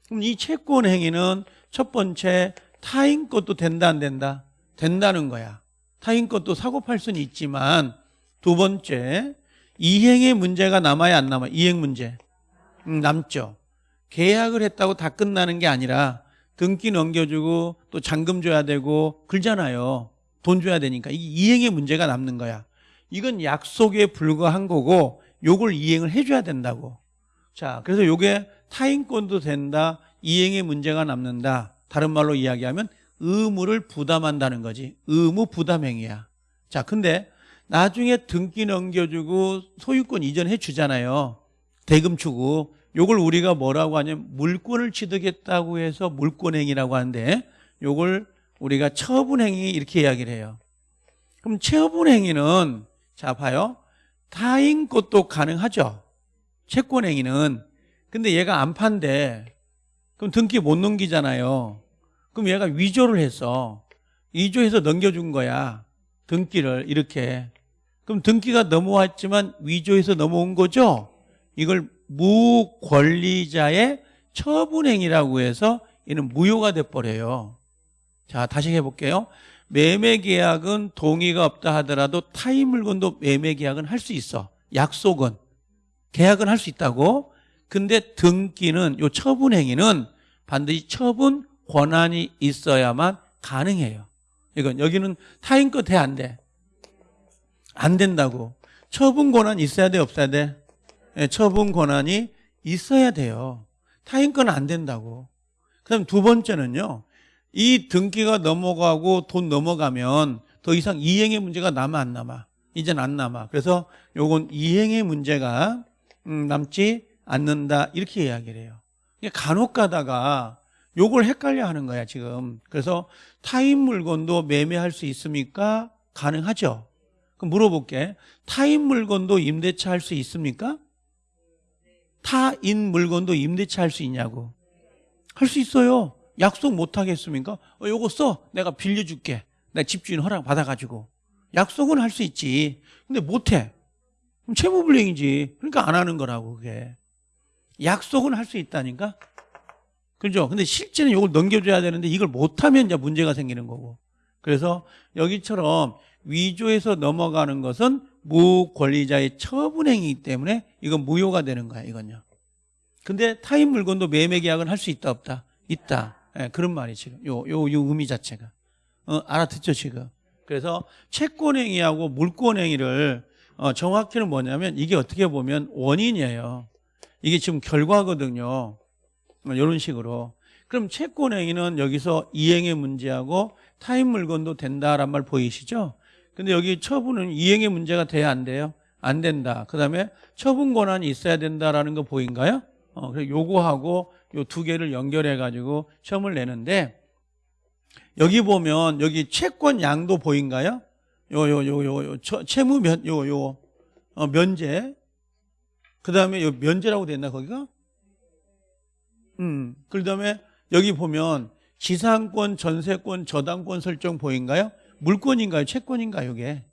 그럼 이 채권행위는 첫 번째 타인 것도 된다, 안 된다? 된다는 거야. 타인 것도 사고 팔 수는 있지만 두 번째 이행의 문제가 남아야 안 남아? 이행 문제. 음, 남죠. 계약을 했다고 다 끝나는 게 아니라 등기 넘겨주고 또 잔금 줘야 되고 그러잖아요. 돈 줘야 되니까. 이 이행의 문제가 남는 거야. 이건 약속에 불과한 거고 요걸 이행을 해줘야 된다고. 자, 그래서 요게 타인권도 된다. 이행의 문제가 남는다. 다른 말로 이야기하면 의무를 부담한다는 거지. 의무 부담행위야. 자, 근데 나중에 등기 넘겨주고 소유권 이전해 주잖아요. 대금 추구. 요걸 우리가 뭐라고 하냐면 물권을 취득했다고 해서 물권행위라고 하는데 요걸 우리가 처분행위 이렇게 이야기를 해요. 그럼 처분행위는 자 봐요. 타인 것도 가능하죠. 채권행위는. 근데 얘가 안 판대. 그럼 등기 못 넘기잖아요. 그럼 얘가 위조를 했어. 위조해서 넘겨준 거야. 등기를 이렇게. 그럼 등기가 넘어왔지만 위조해서 넘어온 거죠? 이걸 무권리자의 처분행위라고 해서 이는 무효가 돼버려요. 자, 다시 해볼게요. 매매계약은 동의가 없다 하더라도 타인 물건도 매매계약은 할 수 있어. 약속은. 계약은 할 수 있다고. 근데 등기는, 요 처분행위는 반드시 처분 권한이 있어야만 가능해요. 이건 여기는 타인 거 돼, 안 돼? 안 된다고. 처분 권한 있어야 돼, 없어야 돼? 예, 처분 권한이 있어야 돼요. 타인 건 안 된다고. 그 다음 두 번째는요. 이 등기가 넘어가고 돈 넘어가면 더 이상 이행의 문제가 남아 안 남아? 이젠 안 남아. 그래서 요건 이행의 문제가 음, 남지 않는다 이렇게 이야기를 해요. 간혹 가다가 요걸 헷갈려 하는 거야 지금. 그래서 타인 물건도 매매할 수 있습니까? 가능하죠. 그럼 물어볼게. 타인 물건도 임대차 할 수 있습니까? 타인 물건도 임대차 할 수 있냐고. 할 수 있어요. 약속 못 하겠습니까? 어, 요거 써. 내가 빌려줄게. 내 집주인 허락 받아가지고. 약속은 할 수 있지. 근데 못 해. 그럼 채무불이행이지. 그러니까 안 하는 거라고, 그게. 약속은 할 수 있다니까? 그죠? 근데 실제는 이걸 넘겨줘야 되는데 이걸 못하면 이제 문제가 생기는 거고. 그래서 여기처럼 위조해서 넘어가는 것은 무권리자의 처분행위이기 때문에 이건 무효가 되는 거야, 이건요. 근데 타인 물건도 매매 계약은 할 수 있다, 없다? 있다. 예, 그런 말이 지금. 요, 요, 요 의미 자체가. 어, 알아듣죠, 지금? 그래서 채권행위하고 물권행위를 어, 정확히는 뭐냐면 이게 어떻게 보면 원인이에요. 이게 지금 결과거든요. 이런 식으로. 그럼 채권행위는 여기서 이행의 문제하고 타인 물건도 된다란 말 보이시죠? 근데 여기 처분은 이행의 문제가 돼야 안 돼요? 안 된다. 그 다음에 처분 권한이 있어야 된다라는 거 보인가요? 어, 그래서 요거하고 요 두 개를 연결해 가지고 시험을 내는데 여기 보면 여기 채권 양도 보인가요? 요 요 요 요 채무 면 요요 어, 면제 그 다음에 요 면제라고 돼 있나 거기가? 음. 그다음에 여기 보면 지상권, 전세권, 저당권 설정 보인가요? 물권인가요? 채권인가요? 이게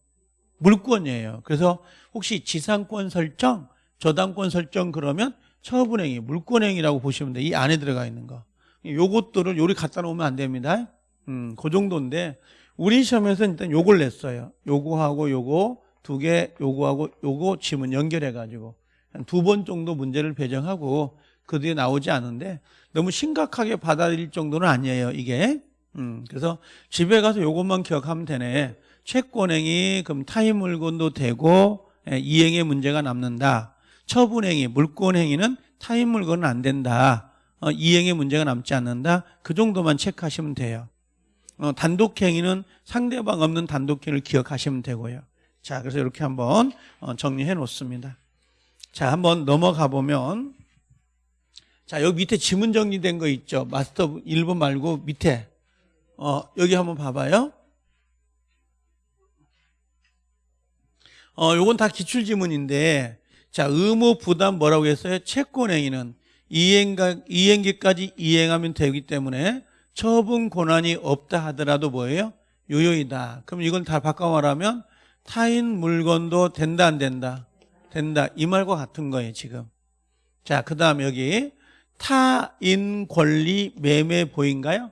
물권이에요. 그래서 혹시 지상권 설정, 저당권 설정 그러면 처분행위, 물권행위라고 보시면 돼. 이 안에 들어가 있는 거. 요것들을 요리 갖다 놓으면 안 됩니다. 음, 그 정도인데 우리 시험에서 일단 요걸 냈어요. 요거하고 요거 두 개, 요거하고 요거 지문 연결해 가지고 한 두 번 정도 문제를 배정하고 그 뒤에 나오지 않은데 너무 심각하게 받아들일 정도는 아니에요. 이게. 음, 그래서 집에 가서 요것만 기억하면 되네. 채권행위, 그럼 타인 물건도 되고 예, 이행의 문제가 남는다. 처분행위, 물권행위는 타인 물건은 안 된다. 어, 이행의 문제가 남지 않는다. 그 정도만 체크하시면 돼요. 어, 단독행위는 상대방 없는 단독행위를 기억하시면 되고요. 자, 그래서 이렇게 한번 어, 정리해 놓습니다. 자, 한번 넘어가 보면 자, 여기 밑에 지문 정리된 거 있죠. 마스터 1번 말고 밑에 어, 여기 한번 봐봐요. 어, 요건 다 기출 지문인데 자, 의무 부담 뭐라고 했어요? 채권 행위는 이행가, 이행기까지 이행하면 되기 때문에 처분 권한이 없다 하더라도 뭐예요? 유효이다. 그럼 이건 다 바꿔 말하면 타인 물건도 된다 안 된다? 된다. 이 말과 같은 거예요, 지금. 자, 그 다음 여기 타인 권리 매매 보인가요?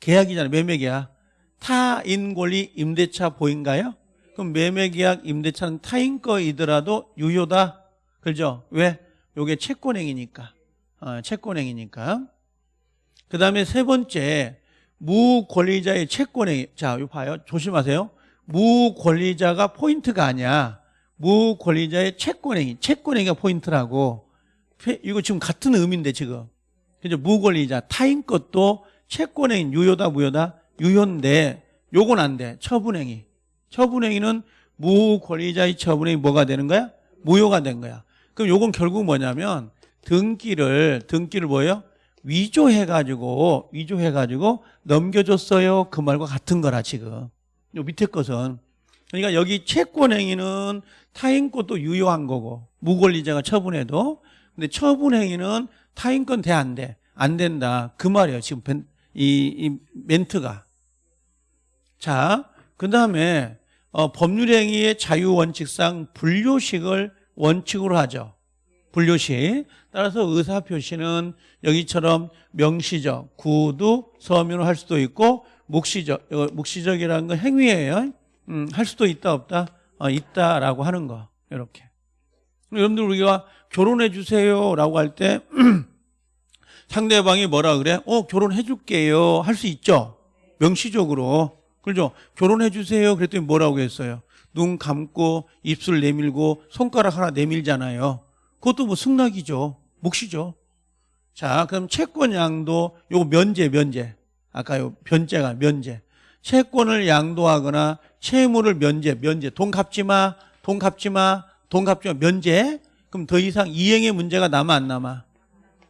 계약이잖아요. 매매 계약. 타인 권리 임대차 보인가요? 그럼 매매 계약 임대차는 타인 거이더라도 유효다. 그죠? 왜? 요게 채권행위니까. 어, 채권행위니까. 그 다음에 세 번째, 무권리자의 채권행위. 자, 이거 봐요. 조심하세요. 무권리자가 포인트가 아니야. 무권리자의 채권행위. 채권행위가 포인트라고. 페- 이거 지금 같은 의미인데, 지금. 그죠? 무권리자. 타인 것도 채권행위. 유효다, 무효다? 유효인데, 요건 안 돼. 처분행위. 처분행위는 무권리자의 처분행위 뭐가 되는 거야? 무효가 된 거야. 그럼 요건 결국 뭐냐면 등기를 등기를 뭐예요? 위조해 가지고 위조해 가지고 넘겨줬어요. 그 말과 같은 거라 지금. 요 밑에 것은 그러니까 여기 채권행위는 타인 것도 유효한 거고 무권리자가 처분해도 근데 처분 행위는 타인 건 돼 안 돼? 안 된다. 그 말이에요. 지금 벤- 이, 이 멘트가. 자, 그 다음에 어, 법률행위의 자유원칙상 분료식을 원칙으로 하죠. 분료식. 따라서 의사표시는 여기처럼 명시적, 구두, 서면으로 할 수도 있고 묵시적, 이거 묵시적이라는 건 행위예요. 음, 할 수도 있다 없다? 어, 있다라고 하는 거. 이렇게. 여러분들 우리가 결혼해 주세요라고 할 때 상대방이 뭐라 그래? 어, 결혼해 줄게요. 할 수 있죠. 명시적으로. 그렇죠? 결혼해 주세요. 그랬더니 뭐라고 했어요? 눈 감고 입술 내밀고 손가락 하나 내밀잖아요. 그것도 뭐 승낙이죠. 묵시죠. 자, 그럼 채권 양도 요거 면제 면제. 아까 요 변제가 면제. 채권을 양도하거나 채무를 면제 면제. 돈 갚지 마. 돈 갚지 마. 마. 면제. 그럼 더 이상 이행의 문제가 남아 안 남아?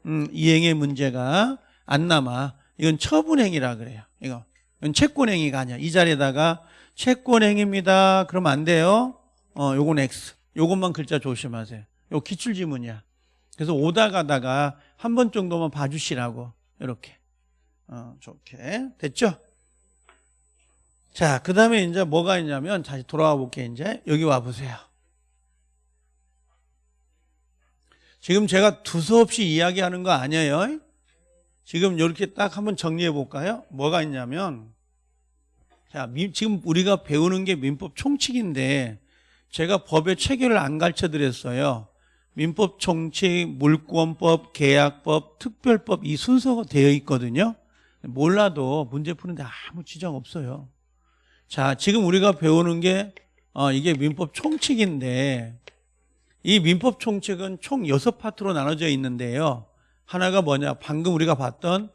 음, 이행의 문제가 안 남아. 이건 처분행위라 그래요. 이거. 이건 채권행위가 아니야. 이 자리에다가 채권행위입니다. 그러면 안 돼요. 어, 요건 X. 요것만 글자 조심하세요. 요 기출지문이야. 그래서 오다 가다가 한 번 정도만 봐주시라고. 이렇게. 어, 좋게. 됐죠? 자, 그 다음에 이제 뭐가 있냐면 다시 돌아와 볼게, 이제. 여기 와 보세요. 지금 제가 두서없이 이야기하는 거 아니에요. 지금 이렇게 딱 한번 정리해 볼까요? 뭐가 있냐면, 자, 미- 지금 우리가 배우는 게 민법 총칙인데, 제가 법의 체계를 안 가르쳐 드렸어요. 민법 총칙, 물권법, 계약법, 특별법 이 순서가 되어 있거든요. 몰라도 문제 푸는데 아무 지장 없어요. 자, 지금 우리가 배우는 게 어, 이게 민법 총칙인데 이 민법 총칙은 총 여섯 파트로 나눠져 있는데요. 하나가 뭐냐? 방금 우리가 봤던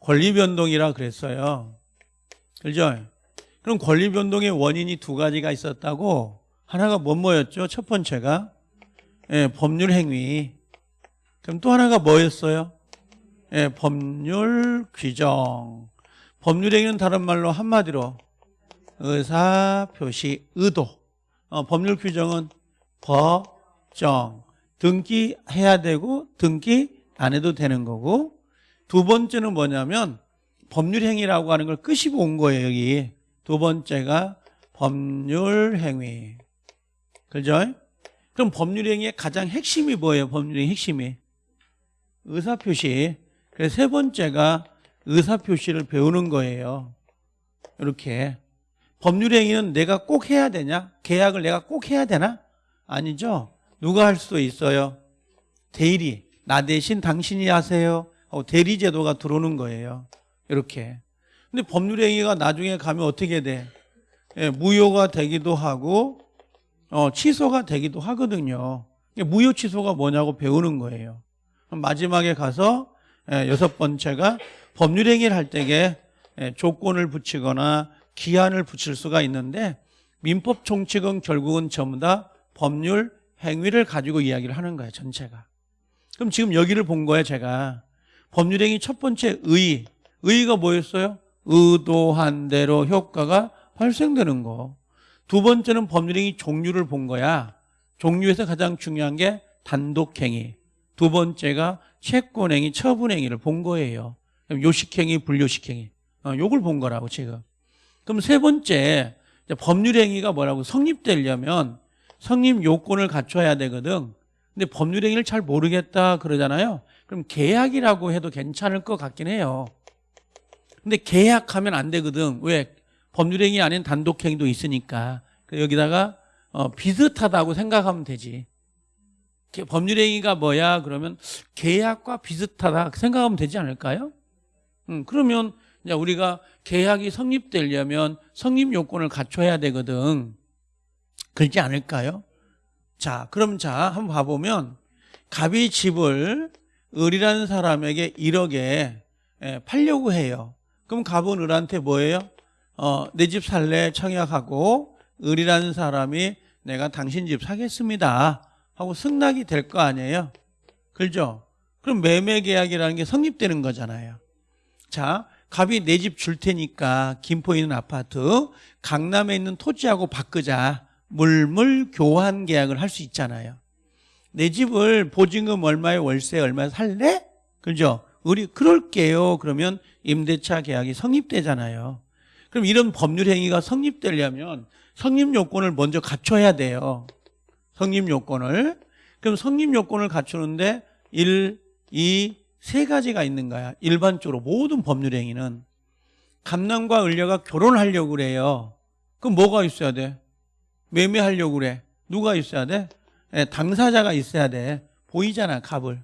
권리 변동이라 그랬어요. 그죠? 그럼 권리 변동의 원인이 두 가지가 있었다고 하나가 뭐 뭐였죠? 첫 번째가 예, 법률 행위. 그럼 또 하나가 뭐였어요? 예, 법률 규정. 법률 행위는 다른 말로 한마디로 의사 표시 의도. 어, 법률 규정은 법 정. 등기해야 되고 등기 안 해도 되는 거고 두 번째는 뭐냐면 법률 행위라고 하는 걸 끄시고 온 거예요, 여기. 두 번째가 법률 행위. 그죠? 그럼 법률행위의 가장 핵심이 뭐예요? 법률행위 핵심이 의사표시. 그래서 세 번째가 의사표시를 배우는 거예요. 이렇게 법률행위는 내가 꼭 해야 되냐? 계약을 내가 꼭 해야 되나? 아니죠. 누가 할 수도 있어요. 대리 나 대신 당신이 하세요. 하고 대리 제도가 들어오는 거예요. 이렇게. 근데 법률 행위가 나중에 가면 어떻게 돼? 예, 무효가 되기도 하고 어, 취소가 되기도 하거든요. 무효 취소가 뭐냐고 배우는 거예요. 마지막에 가서 예, 여섯 번째가 법률 행위를 할 때에 예, 조건을 붙이거나 기한을 붙일 수가 있는데 민법 총칙은 결국은 전부 다 법률 행위를 가지고 이야기를 하는 거예요. 전체가. 그럼 지금 여기를 본 거예요. 제가 법률행위 첫 번째 의 의가 뭐였어요? 의도한 대로 효과가 발생되는 거. 두 번째는 법률행위 종류를 본 거야. 종류에서 가장 중요한 게 단독행위. 두 번째가 채권행위, 처분행위를 본 거예요. 요식행위, 불요식행위. 어, 요걸 본 거라고 지금. 그럼 세 번째 법률행위가 뭐라고 성립되려면 성립 요건을 갖춰야 되거든. 근데 법률 행위를 잘 모르겠다 그러잖아요. 그럼 계약이라고 해도 괜찮을 것 같긴 해요. 근데 계약하면 안 되거든. 왜? 법률 행위 아닌 단독 행위도 있으니까 여기다가 어, 비슷하다고 생각하면 되지. 게- 법률 행위가 뭐야? 그러면 계약과 비슷하다 생각하면 되지 않을까요? 음, 그러면 우리가 계약이 성립되려면 성립 요건을 갖춰야 되거든. 그렇지 않을까요? 자, 그럼 자, 한번 봐보면 갑이 집을 을이라는 사람에게 1억에 예, 팔려고 해요. 그럼 갑은 을한테 뭐예요? 어, 내 집 살래 청약하고 을이라는 사람이 내가 당신 집 사겠습니다. 하고 승낙이 될 거 아니에요? 그죠? 그럼 매매 계약이라는 게 성립되는 거잖아요. 자, 갑이 내 집 줄 테니까 김포에 있는 아파트 강남에 있는 토지하고 바꾸자. 물물 교환 계약을 할 수 있잖아요. 내 집을 보증금 얼마에 월세 얼마에 살래? 그죠? 우리 그럴게요. 그러면 임대차 계약이 성립되잖아요. 그럼 이런 법률 행위가 성립되려면 성립 요건을 먼저 갖춰야 돼요. 성립 요건을. 그럼 성립 요건을 갖추는데 1, 2, 세 가지가 있는 거야. 일반적으로 모든 법률 행위는 감남과 을려가 결혼하려고 그래요. 그럼 뭐가 있어야 돼? 매매하려고 그래. 누가 있어야 돼? 예, 당사자가 있어야 돼. 보이잖아, 갑을.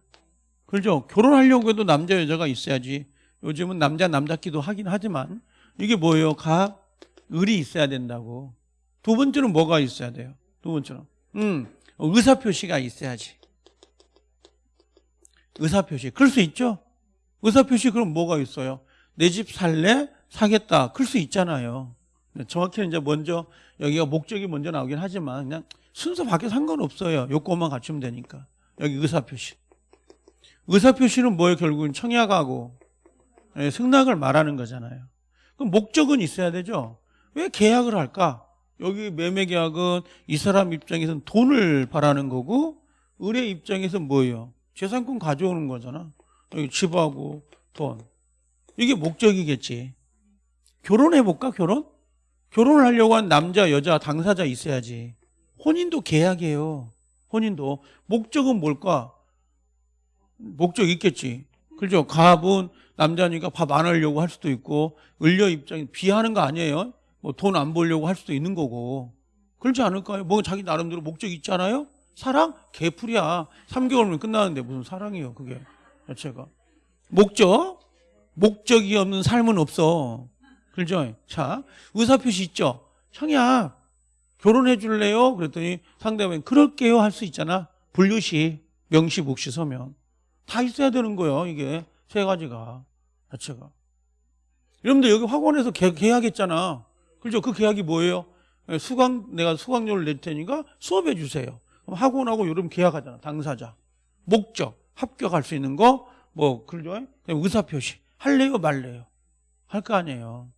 그렇죠? 결혼하려고 해도 남자, 여자가 있어야지. 요즘은 남자, 남자끼도 하긴 하지만 이게 뭐예요? 갑, 을이 있어야 된다고. 두 번째는 뭐가 있어야 돼요? 두 번째는. 음, 의사표시가 있어야지. 의사표시. 그럴 수 있죠? 의사표시 그럼 뭐가 있어요? 내 집 살래? 사겠다. 그럴 수 있잖아요. 네, 정확히는 이제 먼저 여기가 목적이 먼저 나오긴 하지만 그냥 순서 밖에 상관없어요. 요건만 갖추면 되니까. 여기 의사표시. 의사표시는 뭐예요? 결국은 청약하고 예, 승낙을 말하는 거잖아요. 그럼 목적은 있어야 되죠. 왜 계약을 할까? 여기 매매 계약은 이 사람 입장에서는 돈을 바라는 거고 을의 입장에서는 뭐예요? 재산권 가져오는 거잖아. 여기 집하고 돈. 이게 목적이겠지. 결혼해 볼까? 결혼? 결혼을 하려고 한 남자, 여자, 당사자 있어야지. 혼인도 계약이에요. 혼인도. 목적은 뭘까? 목적 있겠지. 그죠? 갑은 남자니까 밥 안 하려고 할 수도 있고, 을려 입장에 비하는 거 아니에요? 뭐 돈 안 벌려고 할 수도 있는 거고. 그렇지 않을까요? 뭐 자기 나름대로 목적 있잖아요? 사랑? 개풀이야. 3개월이면 끝나는데 무슨 사랑이에요, 그게. 자체가. 목적? 목적이 없는 삶은 없어. 그죠? 자, 의사표시 있죠? 청약. 결혼해 줄래요? 그랬더니 상대방이 그럴게요 할 수 있잖아. 분류시, 명시, 묵시, 서면. 다 있어야 되는 거예요, 이게. 세 가지가. 자체가. 여러분들 여기 학원에서 계, 계약했잖아. 그죠? 그 계약이 뭐예요? 예, 수강, 내가 수강료를 낼 테니까 수업해 주세요. 그럼 학원하고 여러분 계약하잖아. 당사자. 목적. 합격할 수 있는 거, 뭐, 그죠? 의사표시. 할래요, 말래요? 할 거 아니에요.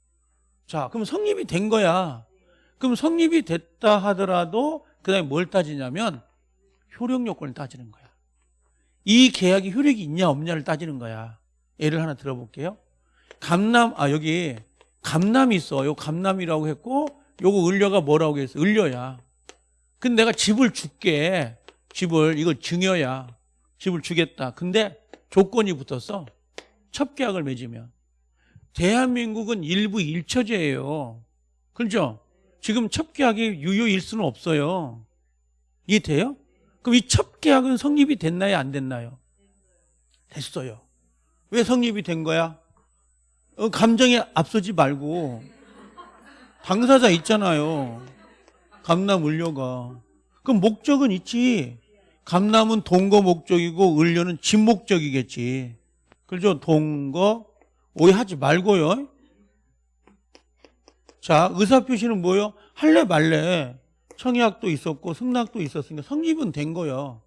자, 그럼 성립이 된 거야. 그럼 성립이 됐다 하더라도 그 다음에 뭘 따지냐면 효력 요건을 따지는 거야. 이 계약이 효력이 있냐 없냐를 따지는 거야. 예를 하나 들어볼게요. 감남, 아, 여기 감남이 있어. 요 감남이라고 했고 요거 을려가 뭐라고 했어? 을려야. 근데 내가 집을 줄게. 집을, 이걸 증여야. 집을 주겠다. 근데 조건이 붙었어. 첩계약을 맺으면. 대한민국은 일부 일처제예요. 그렇죠? 지금 첩계약이 유효일 수는 없어요. 이해 돼요? 그럼 이 첩계약은 성립이 됐나요? 안 됐나요? 됐어요. 왜 성립이 된 거야? 어, 감정에 앞서지 말고 당사자 있잖아요. 감남 을려가. 그럼 목적은 있지. 감남은 동거 목적이고 을려는 집 목적이겠지. 그죠? 동거 오해하지 말고요. 자, 의사표시는 뭐요? 할래 말래. 청약도 있었고 승낙도 있었으니까 성립은 된 거예요.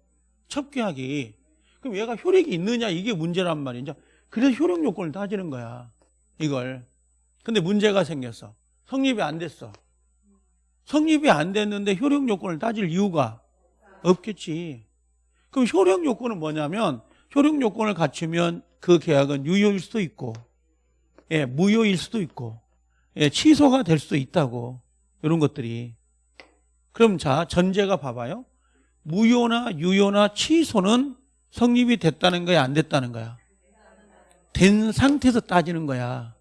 첩계약이. 그럼 얘가 효력이 있느냐 이게 문제란 말이죠. 그래서 효력 요건을 따지는 거야. 이걸. 근데 문제가 생겼어. 성립이 안 됐어. 성립이 안 됐는데 효력 요건을 따질 이유가 없겠지. 그럼 효력 요건은 뭐냐면 효력 요건을 갖추면 그 계약은 유효일 수도 있고 예, 무효일 수도 있고 예, 취소가 될 수도 있다고 이런 것들이 그럼 자 전제가 봐봐요 무효나 유효나 취소는 성립이 됐다는 거야 안 됐다는 거야 된 상태에서 따지는 거야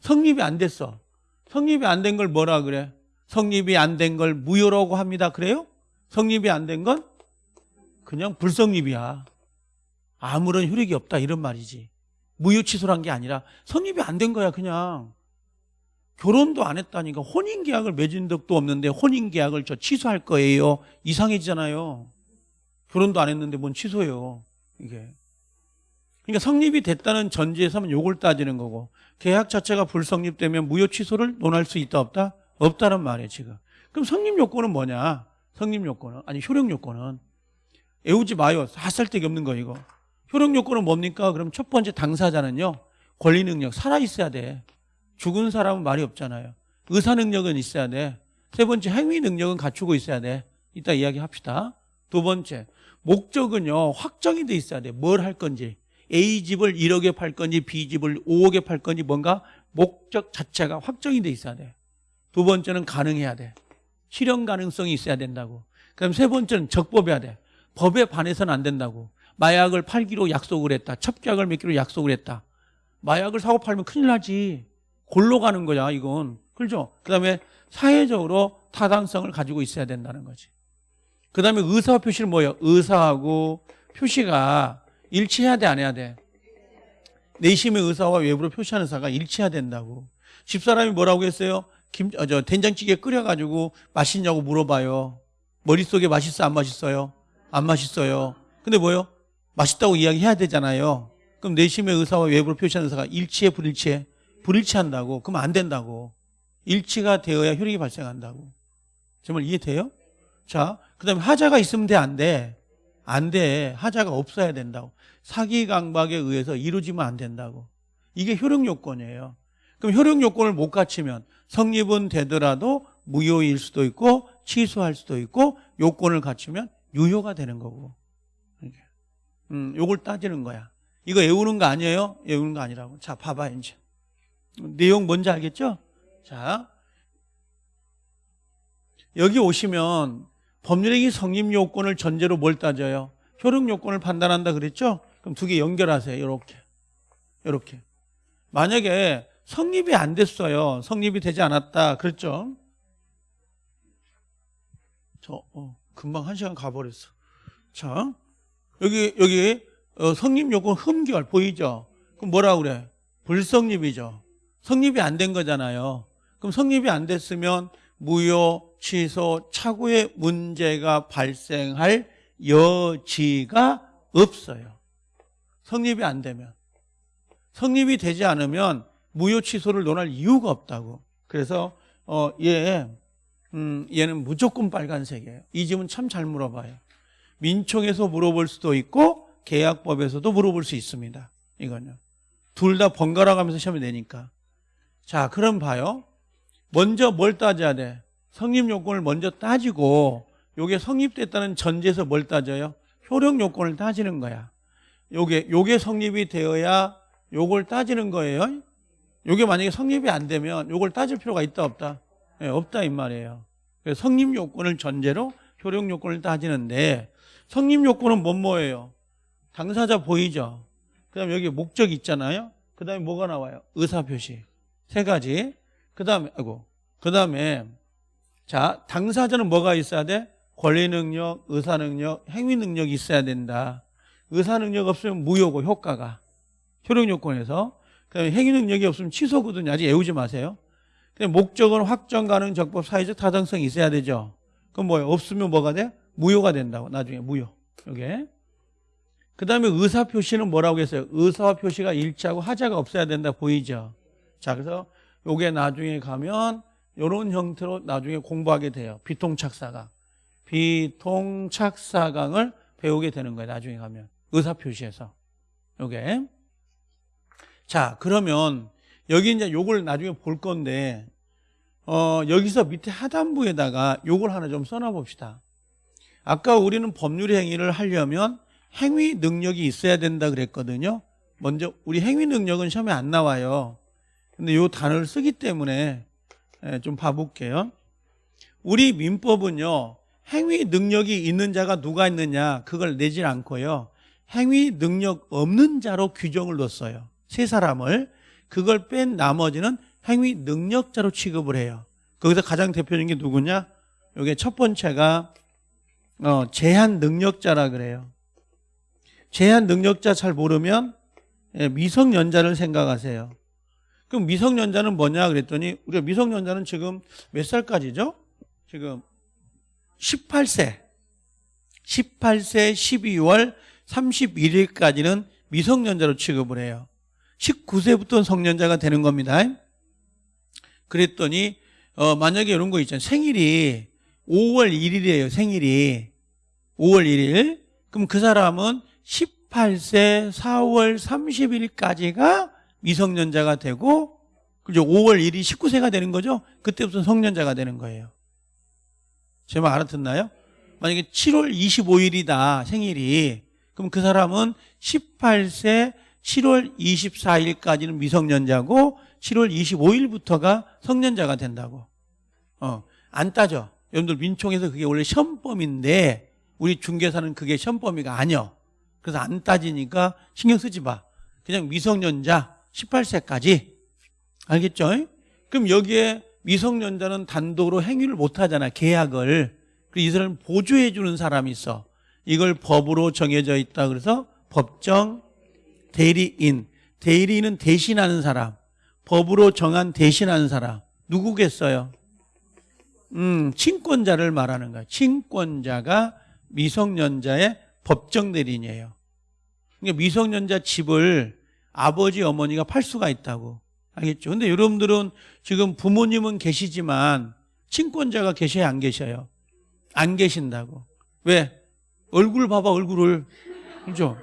성립이 안 됐어 성립이 안 된 걸 뭐라 그래 성립이 안 된 걸 무효라고 합니다. 그래요? 성립이 안 된 건 그냥 불성립이야. 아무런 효력이 없다 이런 말이지. 무효 취소란 게 아니라 성립이 안 된 거야 그냥. 결혼도 안 했다니까 혼인 계약을 맺은 적도 없는데 혼인 계약을 저 취소할 거예요. 이상해지잖아요. 결혼도 안 했는데 뭔 취소예요. 이게. 그러니까 성립이 됐다는 전제에서는 요걸 따지는 거고 계약 자체가 불성립되면 무효 취소를 논할 수 있다 없다? 없다는 말이에요 지금. 그럼 성립 요건은 뭐냐? 성립 요건은 아니 효력 요건은 애우지 마요. 핫살데기 없는 거 이거. 효력 요건은 뭡니까? 그럼 첫 번째 당사자는요. 권리 능력 살아 있어야 돼. 죽은 사람은 말이 없잖아요. 의사 능력은 있어야 돼. 세 번째 행위 능력은 갖추고 있어야 돼. 이따 이야기합시다. 두 번째 목적은요 확정이 돼 있어야 돼. 뭘 할 건지 A 집을 1억에 팔 건지 B 집을 5억에 팔 건지 뭔가 목적 자체가 확정이 돼 있어야 돼. 두 번째는 가능해야 돼. 실현 가능성이 있어야 된다고. 그다음 세 번째는 적법해야 돼. 법에 반해서는 안 된다고. 마약을 팔기로 약속을 했다. 첩약을 맺기로 약속을 했다. 마약을 사고 팔면 큰일 나지. 골로 가는 거야, 이건. 그렇죠? 그 다음에 사회적으로 타당성을 가지고 있어야 된다는 거지. 그 다음에 의사 표시는 뭐예요? 의사하고 표시가 일치해야 돼, 안 해야 돼? 내심의 의사와 외부로 표시하는 의사가 일치해야 된다고. 집사람이 뭐라고 했어요? 김, 어, 저, 된장찌개 끓여가지고 맛있냐고 물어봐요. 머릿속에 맛있어, 안 맛있어요? 안 맛있어요. 근데 뭐요? 맛있다고 이야기해야 되잖아요. 그럼 내심의 의사와 외부로 표시하는 의사가 일치해, 불일치해? 불일치한다고. 그럼 안 된다고. 일치가 되어야 효력이 발생한다고. 정말 이해돼요? 자, 그 다음에 하자가 있으면 돼, 안 돼? 안 돼. 하자가 없어야 된다고. 사기 강박에 의해서 이루어지면 안 된다고. 이게 효력 요건이에요. 그럼 효력 요건을 못 갖추면 성립은 되더라도 무효일 수도 있고 취소할 수도 있고 요건을 갖추면 유효가 되는 거고. 음, 요걸 따지는 거야. 이거 외우는 거 아니에요? 외우는 거 아니라고. 자, 봐봐, 이제. 내용 뭔지 알겠죠? 자. 여기 오시면 법률행위 성립 요건을 전제로 뭘 따져요? 효력 요건을 판단한다 그랬죠? 그럼 두 개 연결하세요. 이렇게. 이렇게. 만약에 성립이 안 됐어요. 성립이 되지 않았다. 그랬죠? 저, 어, 금방 한 시간 가버렸어. 자, 여기, 여기, 어, 성립 요건 흠결 보이죠? 그럼 뭐라 그래? 불성립이죠. 성립이 안 된 거잖아요. 그럼 성립이 안 됐으면 무효, 취소, 차후에 문제가 발생할 여지가 없어요. 성립이 안 되면. 성립이 되지 않으면 무효 취소를 논할 이유가 없다고. 그래서 어, 얘, 음, 얘는 무조건 빨간색이에요. 이 집은 참잘 물어봐요. 민총에서 물어볼 수도 있고 계약법에서도 물어볼 수 있습니다. 이거는 둘 다 번갈아 가면서 시험이 내니까. 자, 그럼 봐요. 먼저 뭘 따져야 돼? 성립 요건을 먼저 따지고 요게 성립됐다는 전제에서 뭘 따져요? 효력 요건을 따지는 거야. 요게 요게 성립이 되어야 요걸 따지는 거예요. 요게 만약에 성립이 안 되면 요걸 따질 필요가 있다 없다? 네, 없다 이 말이에요. 성립 요건을 전제로 효력 요건을 따지는데 성립 요건은 뭔 뭐예요? 당사자 보이죠? 그 다음에 여기 목적 있잖아요. 그 다음에 뭐가 나와요? 의사 표시. 세 가지. 그 다음에 아이고. 그 다음에 자, 당사자는 뭐가 있어야 돼? 권리 능력, 의사 능력, 행위 능력이 있어야 된다. 의사 능력 없으면 무효고 효과가 효력 요건에서 그 다음에 행위 능력이 없으면 취소거든요. 아직 애우지 마세요. 근데 목적은 확정 가능 적법 사회적 타당성이 있어야 되죠. 그럼 뭐예요? 없으면 뭐가 돼? 무효가 된다고. 나중에 무효. 요게. 그 다음에 의사 표시는 뭐라고 했어요? 의사 표시가 일치하고 하자가 없어야 된다 보이죠? 자, 그래서 요게 나중에 가면 요런 형태로 나중에 공부하게 돼요. 비통착사강. 비통착사강을 배우게 되는 거예요. 나중에 가면. 의사 표시에서. 요게. 자, 그러면 여기 이제 요걸 나중에 볼 건데 어, 여기서 밑에 하단부에다가 요걸 하나 좀 써놔 봅시다. 아까 우리는 법률 행위를 하려면 행위 능력이 있어야 된다 그랬거든요. 먼저 우리 행위 능력은 시험에 안 나와요. 근데 요 단어를 쓰기 때문에 예, 좀 봐볼게요. 우리 민법은요. 행위 능력이 있는 자가 누가 있느냐 그걸 내질 않고요. 행위 능력 없는 자로 규정을 뒀어요. 세 사람을 그걸 뺀 나머지는 행위 능력자로 취급을 해요. 거기서 가장 대표적인 게 누구냐? 요게 첫 번째가 어, 제한 능력자라 그래요. 제한 능력자 잘 모르면 예, 미성년자를 생각하세요. 그럼 미성년자는 뭐냐 그랬더니 우리가 미성년자는 지금 몇 살까지죠? 지금 18세. 18세 12월 31일까지는 미성년자로 취급을 해요. 19세부터 성년자가 되는 겁니다. 그랬더니 어, 만약에 이런 거 있잖아요. 생일이 5월 1일이에요. 생일이 5월 1일. 그럼 그 사람은 18세 4월 30일까지가 미성년자가 되고 그죠? 5월 1일 19세가 되는 거죠? 그때부터 성년자가 되는 거예요. 제 말 알아듣나요? 만약에 7월 25일이다 생일이 그럼 그 사람은 18세 7월 24일까지는 미성년자고 7월 25일부터가 성년자가 된다고. 어, 안 따져. 여러분들 민총에서 그게 원래 시험범인데 우리 중개사는 그게 시험범위가 아니요. 그래서 안 따지니까 신경 쓰지 마. 그냥 미성년자 18세까지. 알겠죠? 그럼 여기에 미성년자는 단독으로 행위를 못 하잖아. 계약을. 그래서 이 사람을 보조해 주는 사람이 있어. 이걸 법으로 정해져 있다. 그래서 법정 대리인. 대리인은 대신하는 사람. 법으로 정한 대신하는 사람. 누구겠어요? 음, 친권자를 말하는 거야. 친권자가 미성년자의 법정 대리인이에요. 그러니까 미성년자 집을 아버지, 어머니가 팔 수가 있다고. 알겠죠? 근데 여러분들은 지금 부모님은 계시지만 친권자가 계셔야 안 계셔요? 안 계신다고. 왜? 얼굴 봐봐, 얼굴을. 그죠?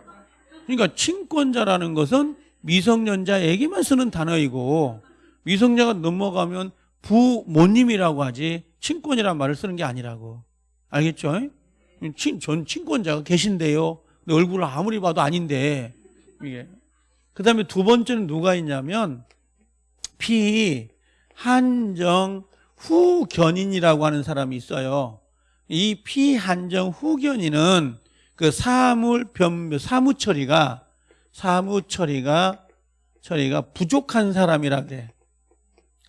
그러니까 친권자라는 것은 미성년자에게만 쓰는 단어이고 미성년자가 넘어가면 부모님이라고 하지 친권이라는 말을 쓰는 게 아니라고. 알겠죠? 친, 전 친권자가 계신데요. 근데 얼굴을 아무리 봐도 아닌데 이게. 그 다음에 두 번째는 누가 있냐면 피 한정 후견인이라고 하는 사람이 있어요. 이 피한정 후견인은 그 사물 변 사무 처리가 사무 처리가 처리가 부족한 사람이라 그래.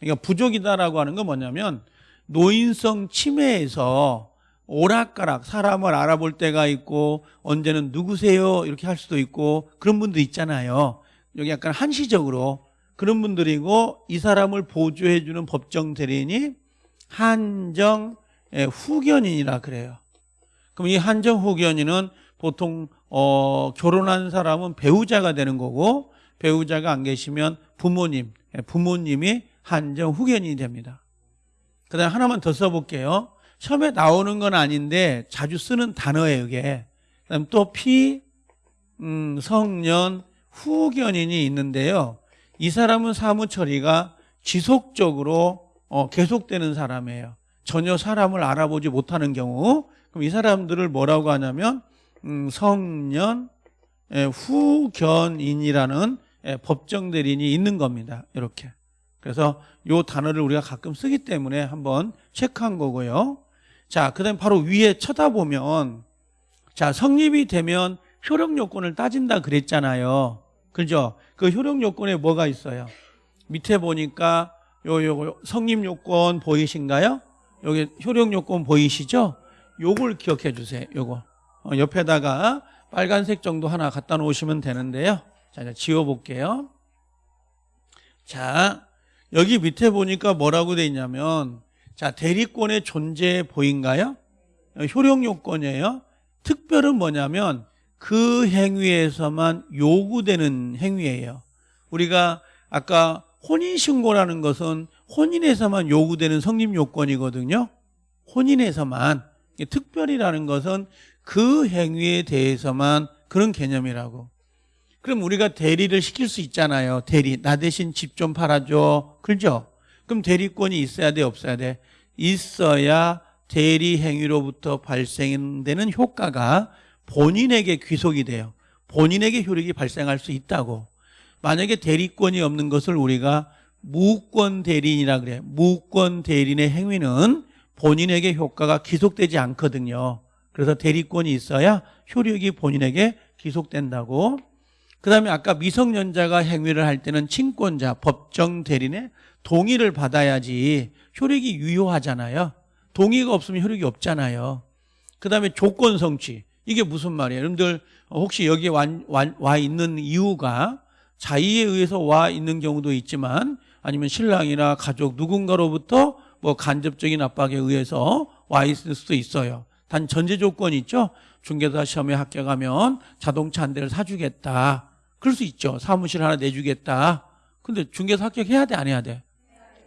그러니까 부족이다라고 하는 건 뭐냐면 노인성 치매에서 오락가락 사람을 알아볼 때가 있고 언제는 누구세요 이렇게 할 수도 있고 그런 분도 있잖아요. 여기 약간 한시적으로 그런 분들이고 이 사람을 보조해 주는 법정 대리인이 한정 예, 후견인이라 그래요. 그럼 이 한정 후견인은 보통 어, 결혼한 사람은 배우자가 되는 거고 배우자가 안 계시면 부모님, 예, 부모님이 한정 후견인이 됩니다. 그 다음에 하나만 더 써볼게요. 처음에 나오는 건 아닌데 자주 쓰는 단어예요, 이게. 그 다음 또 피, 음, 성년, 후견인이 있는데요. 이 사람은 사무 처리가 지속적으로 어, 계속되는 사람이에요. 전혀 사람을 알아보지 못하는 경우 그럼 이 사람들을 뭐라고 하냐면 음, 성년 예, 후견인이라는 예, 법정 대리인이 있는 겁니다. 이렇게. 그래서 요 단어를 우리가 가끔 쓰기 때문에 한번 체크한 거고요. 자, 그 다음 바로 위에 쳐다보면 자, 성립이 되면 효력 요건을 따진다 그랬잖아요. 그죠? 그 효력 요건에 뭐가 있어요? 밑에 보니까 요, 요, 성립 요건 보이신가요? 여기 효력 요건 보이시죠? 요걸 기억해 주세요. 요거. 어, 옆에다가 빨간색 정도 하나 갖다 놓으시면 되는데요. 자, 이제 지워 볼게요. 자, 여기 밑에 보니까 뭐라고 돼 있냐면 자, 대리권의 존재 보인가요? 효력 요건이에요. 특별은 뭐냐면 그 행위에서만 요구되는 행위예요. 우리가 아까 혼인신고라는 것은 혼인에서만 요구되는 성립 요건이거든요. 혼인에서만. 특별이라는 것은 그 행위에 대해서만 그런 개념이라고. 그럼 우리가 대리를 시킬 수 있잖아요. 대리. 나 대신 집 좀 팔아줘. 그죠? 그럼 대리권이 있어야 돼, 없어야 돼? 있어야 대리 행위로부터 발생되는 효과가 본인에게 귀속이 돼요. 본인에게 효력이 발생할 수 있다고. 만약에 대리권이 없는 것을 우리가 무권 대리인이라 그래. 무권 대리인의 행위는 본인에게 효과가 기속되지 않거든요. 그래서 대리권이 있어야 효력이 본인에게 기속된다고. 그 다음에 아까 미성년자가 행위를 할 때는 친권자, 법정 대리인의 동의를 받아야지 효력이 유효하잖아요. 동의가 없으면 효력이 없잖아요. 그 다음에 조건 성취. 이게 무슨 말이에요? 여러분들 혹시 여기에 와, 와, 와 있는 이유가 자의에 의해서 와 있는 경우도 있지만 아니면 신랑이나 가족 누군가로부터 뭐 간접적인 압박에 의해서 와 있을 수도 있어요. 단 전제 조건이 있죠. 중개사 시험에 합격하면 자동차 한 대를 사주겠다. 그럴 수 있죠. 사무실 하나 내주겠다. 근데 중개사 합격해야 돼, 안 해야 돼?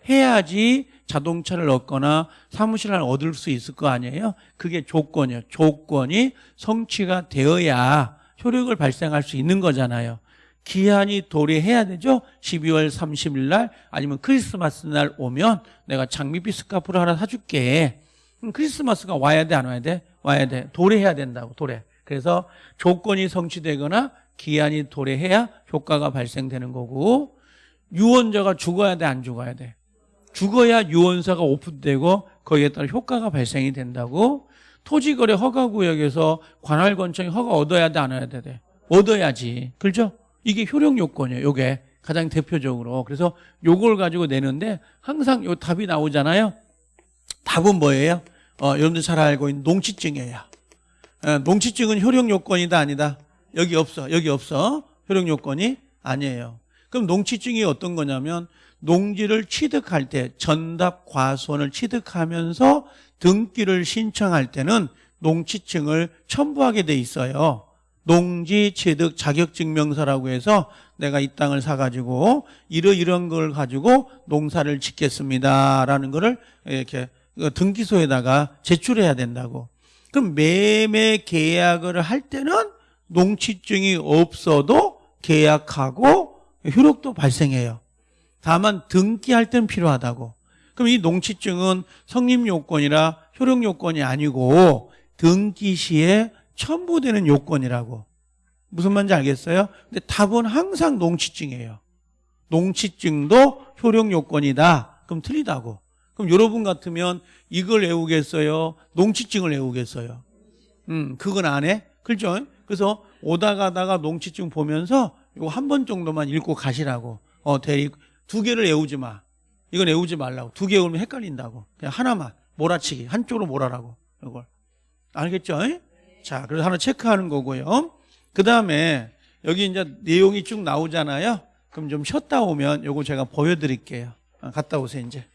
해야지 자동차를 얻거나 사무실 하나 얻을 수 있을 거 아니에요? 그게 조건이에요. 조건이 성취가 되어야 효력을 발생할 수 있는 거잖아요. 기한이 도래해야 되죠. 12월 30일 날 아니면 크리스마스 날 오면 내가 장미빛 스카프를 하나 사줄게. 크리스마스가 와야 돼, 안 와야 돼? 와야 돼. 도래해야 된다고, 도래. 그래서 조건이 성취되거나 기한이 도래해야 효과가 발생되는 거고 유언자가 죽어야 돼, 안 죽어야 돼? 죽어야 유언사가 오픈되고 거기에 따라 효과가 발생이 된다고 토지거래 허가구역에서 관할권청이 허가 얻어야 돼, 안 얻어야 돼? 얻어야지. 그렇죠? 이게 효력 요건이에요. 요게 가장 대표적으로. 그래서 요걸 가지고 내는데 항상 요 답이 나오잖아요. 답은 뭐예요? 어, 여러분들 잘 알고 있는 농치증이에요. 어, 농치증은 효력 요건이다 아니다? 여기 없어. 여기 없어. 효력 요건이 아니에요. 그럼 농치증이 어떤 거냐면 농지를 취득할 때 전답 과수원을 취득하면서 등기를 신청할 때는 농치증을 첨부하게 돼 있어요. 농지 취득 자격증명서라고 해서 내가 이 땅을 사가지고 이러이런 걸 가지고 농사를 짓겠습니다라는 거를 이렇게 등기소에다가 제출해야 된다고. 그럼 매매 계약을 할 때는 농취증이 없어도 계약하고 효력도 발생해요. 다만 등기할 때는 필요하다고. 그럼 이 농취증은 성립 요건이라 효력 요건이 아니고 등기 시에 첨부되는 요건이라고. 무슨 말인지 알겠어요? 근데 답은 항상 농취증이에요. 농취증도 효력 요건이다. 그럼 틀리다고. 그럼 여러분 같으면 이걸 외우겠어요? 농취증을 외우겠어요? 음, 그건 안 해? 그렇죠? 그래서 오다 가다가 농취증 보면서 이거 한 번 정도만 읽고 가시라고. 어, 대리 두 개를 외우지 마. 이건 외우지 말라고. 두 개 외우면 헷갈린다고. 그냥 하나만 몰아치기. 한쪽으로 몰아라고. 이걸. 알겠죠? 자, 그래서 하나 체크하는 거고요. 그 다음에 여기 이제 내용이 쭉 나오잖아요. 그럼 좀 쉬었다 오면 요거 제가 보여 드릴게요. 아, 갔다 오세요, 이제.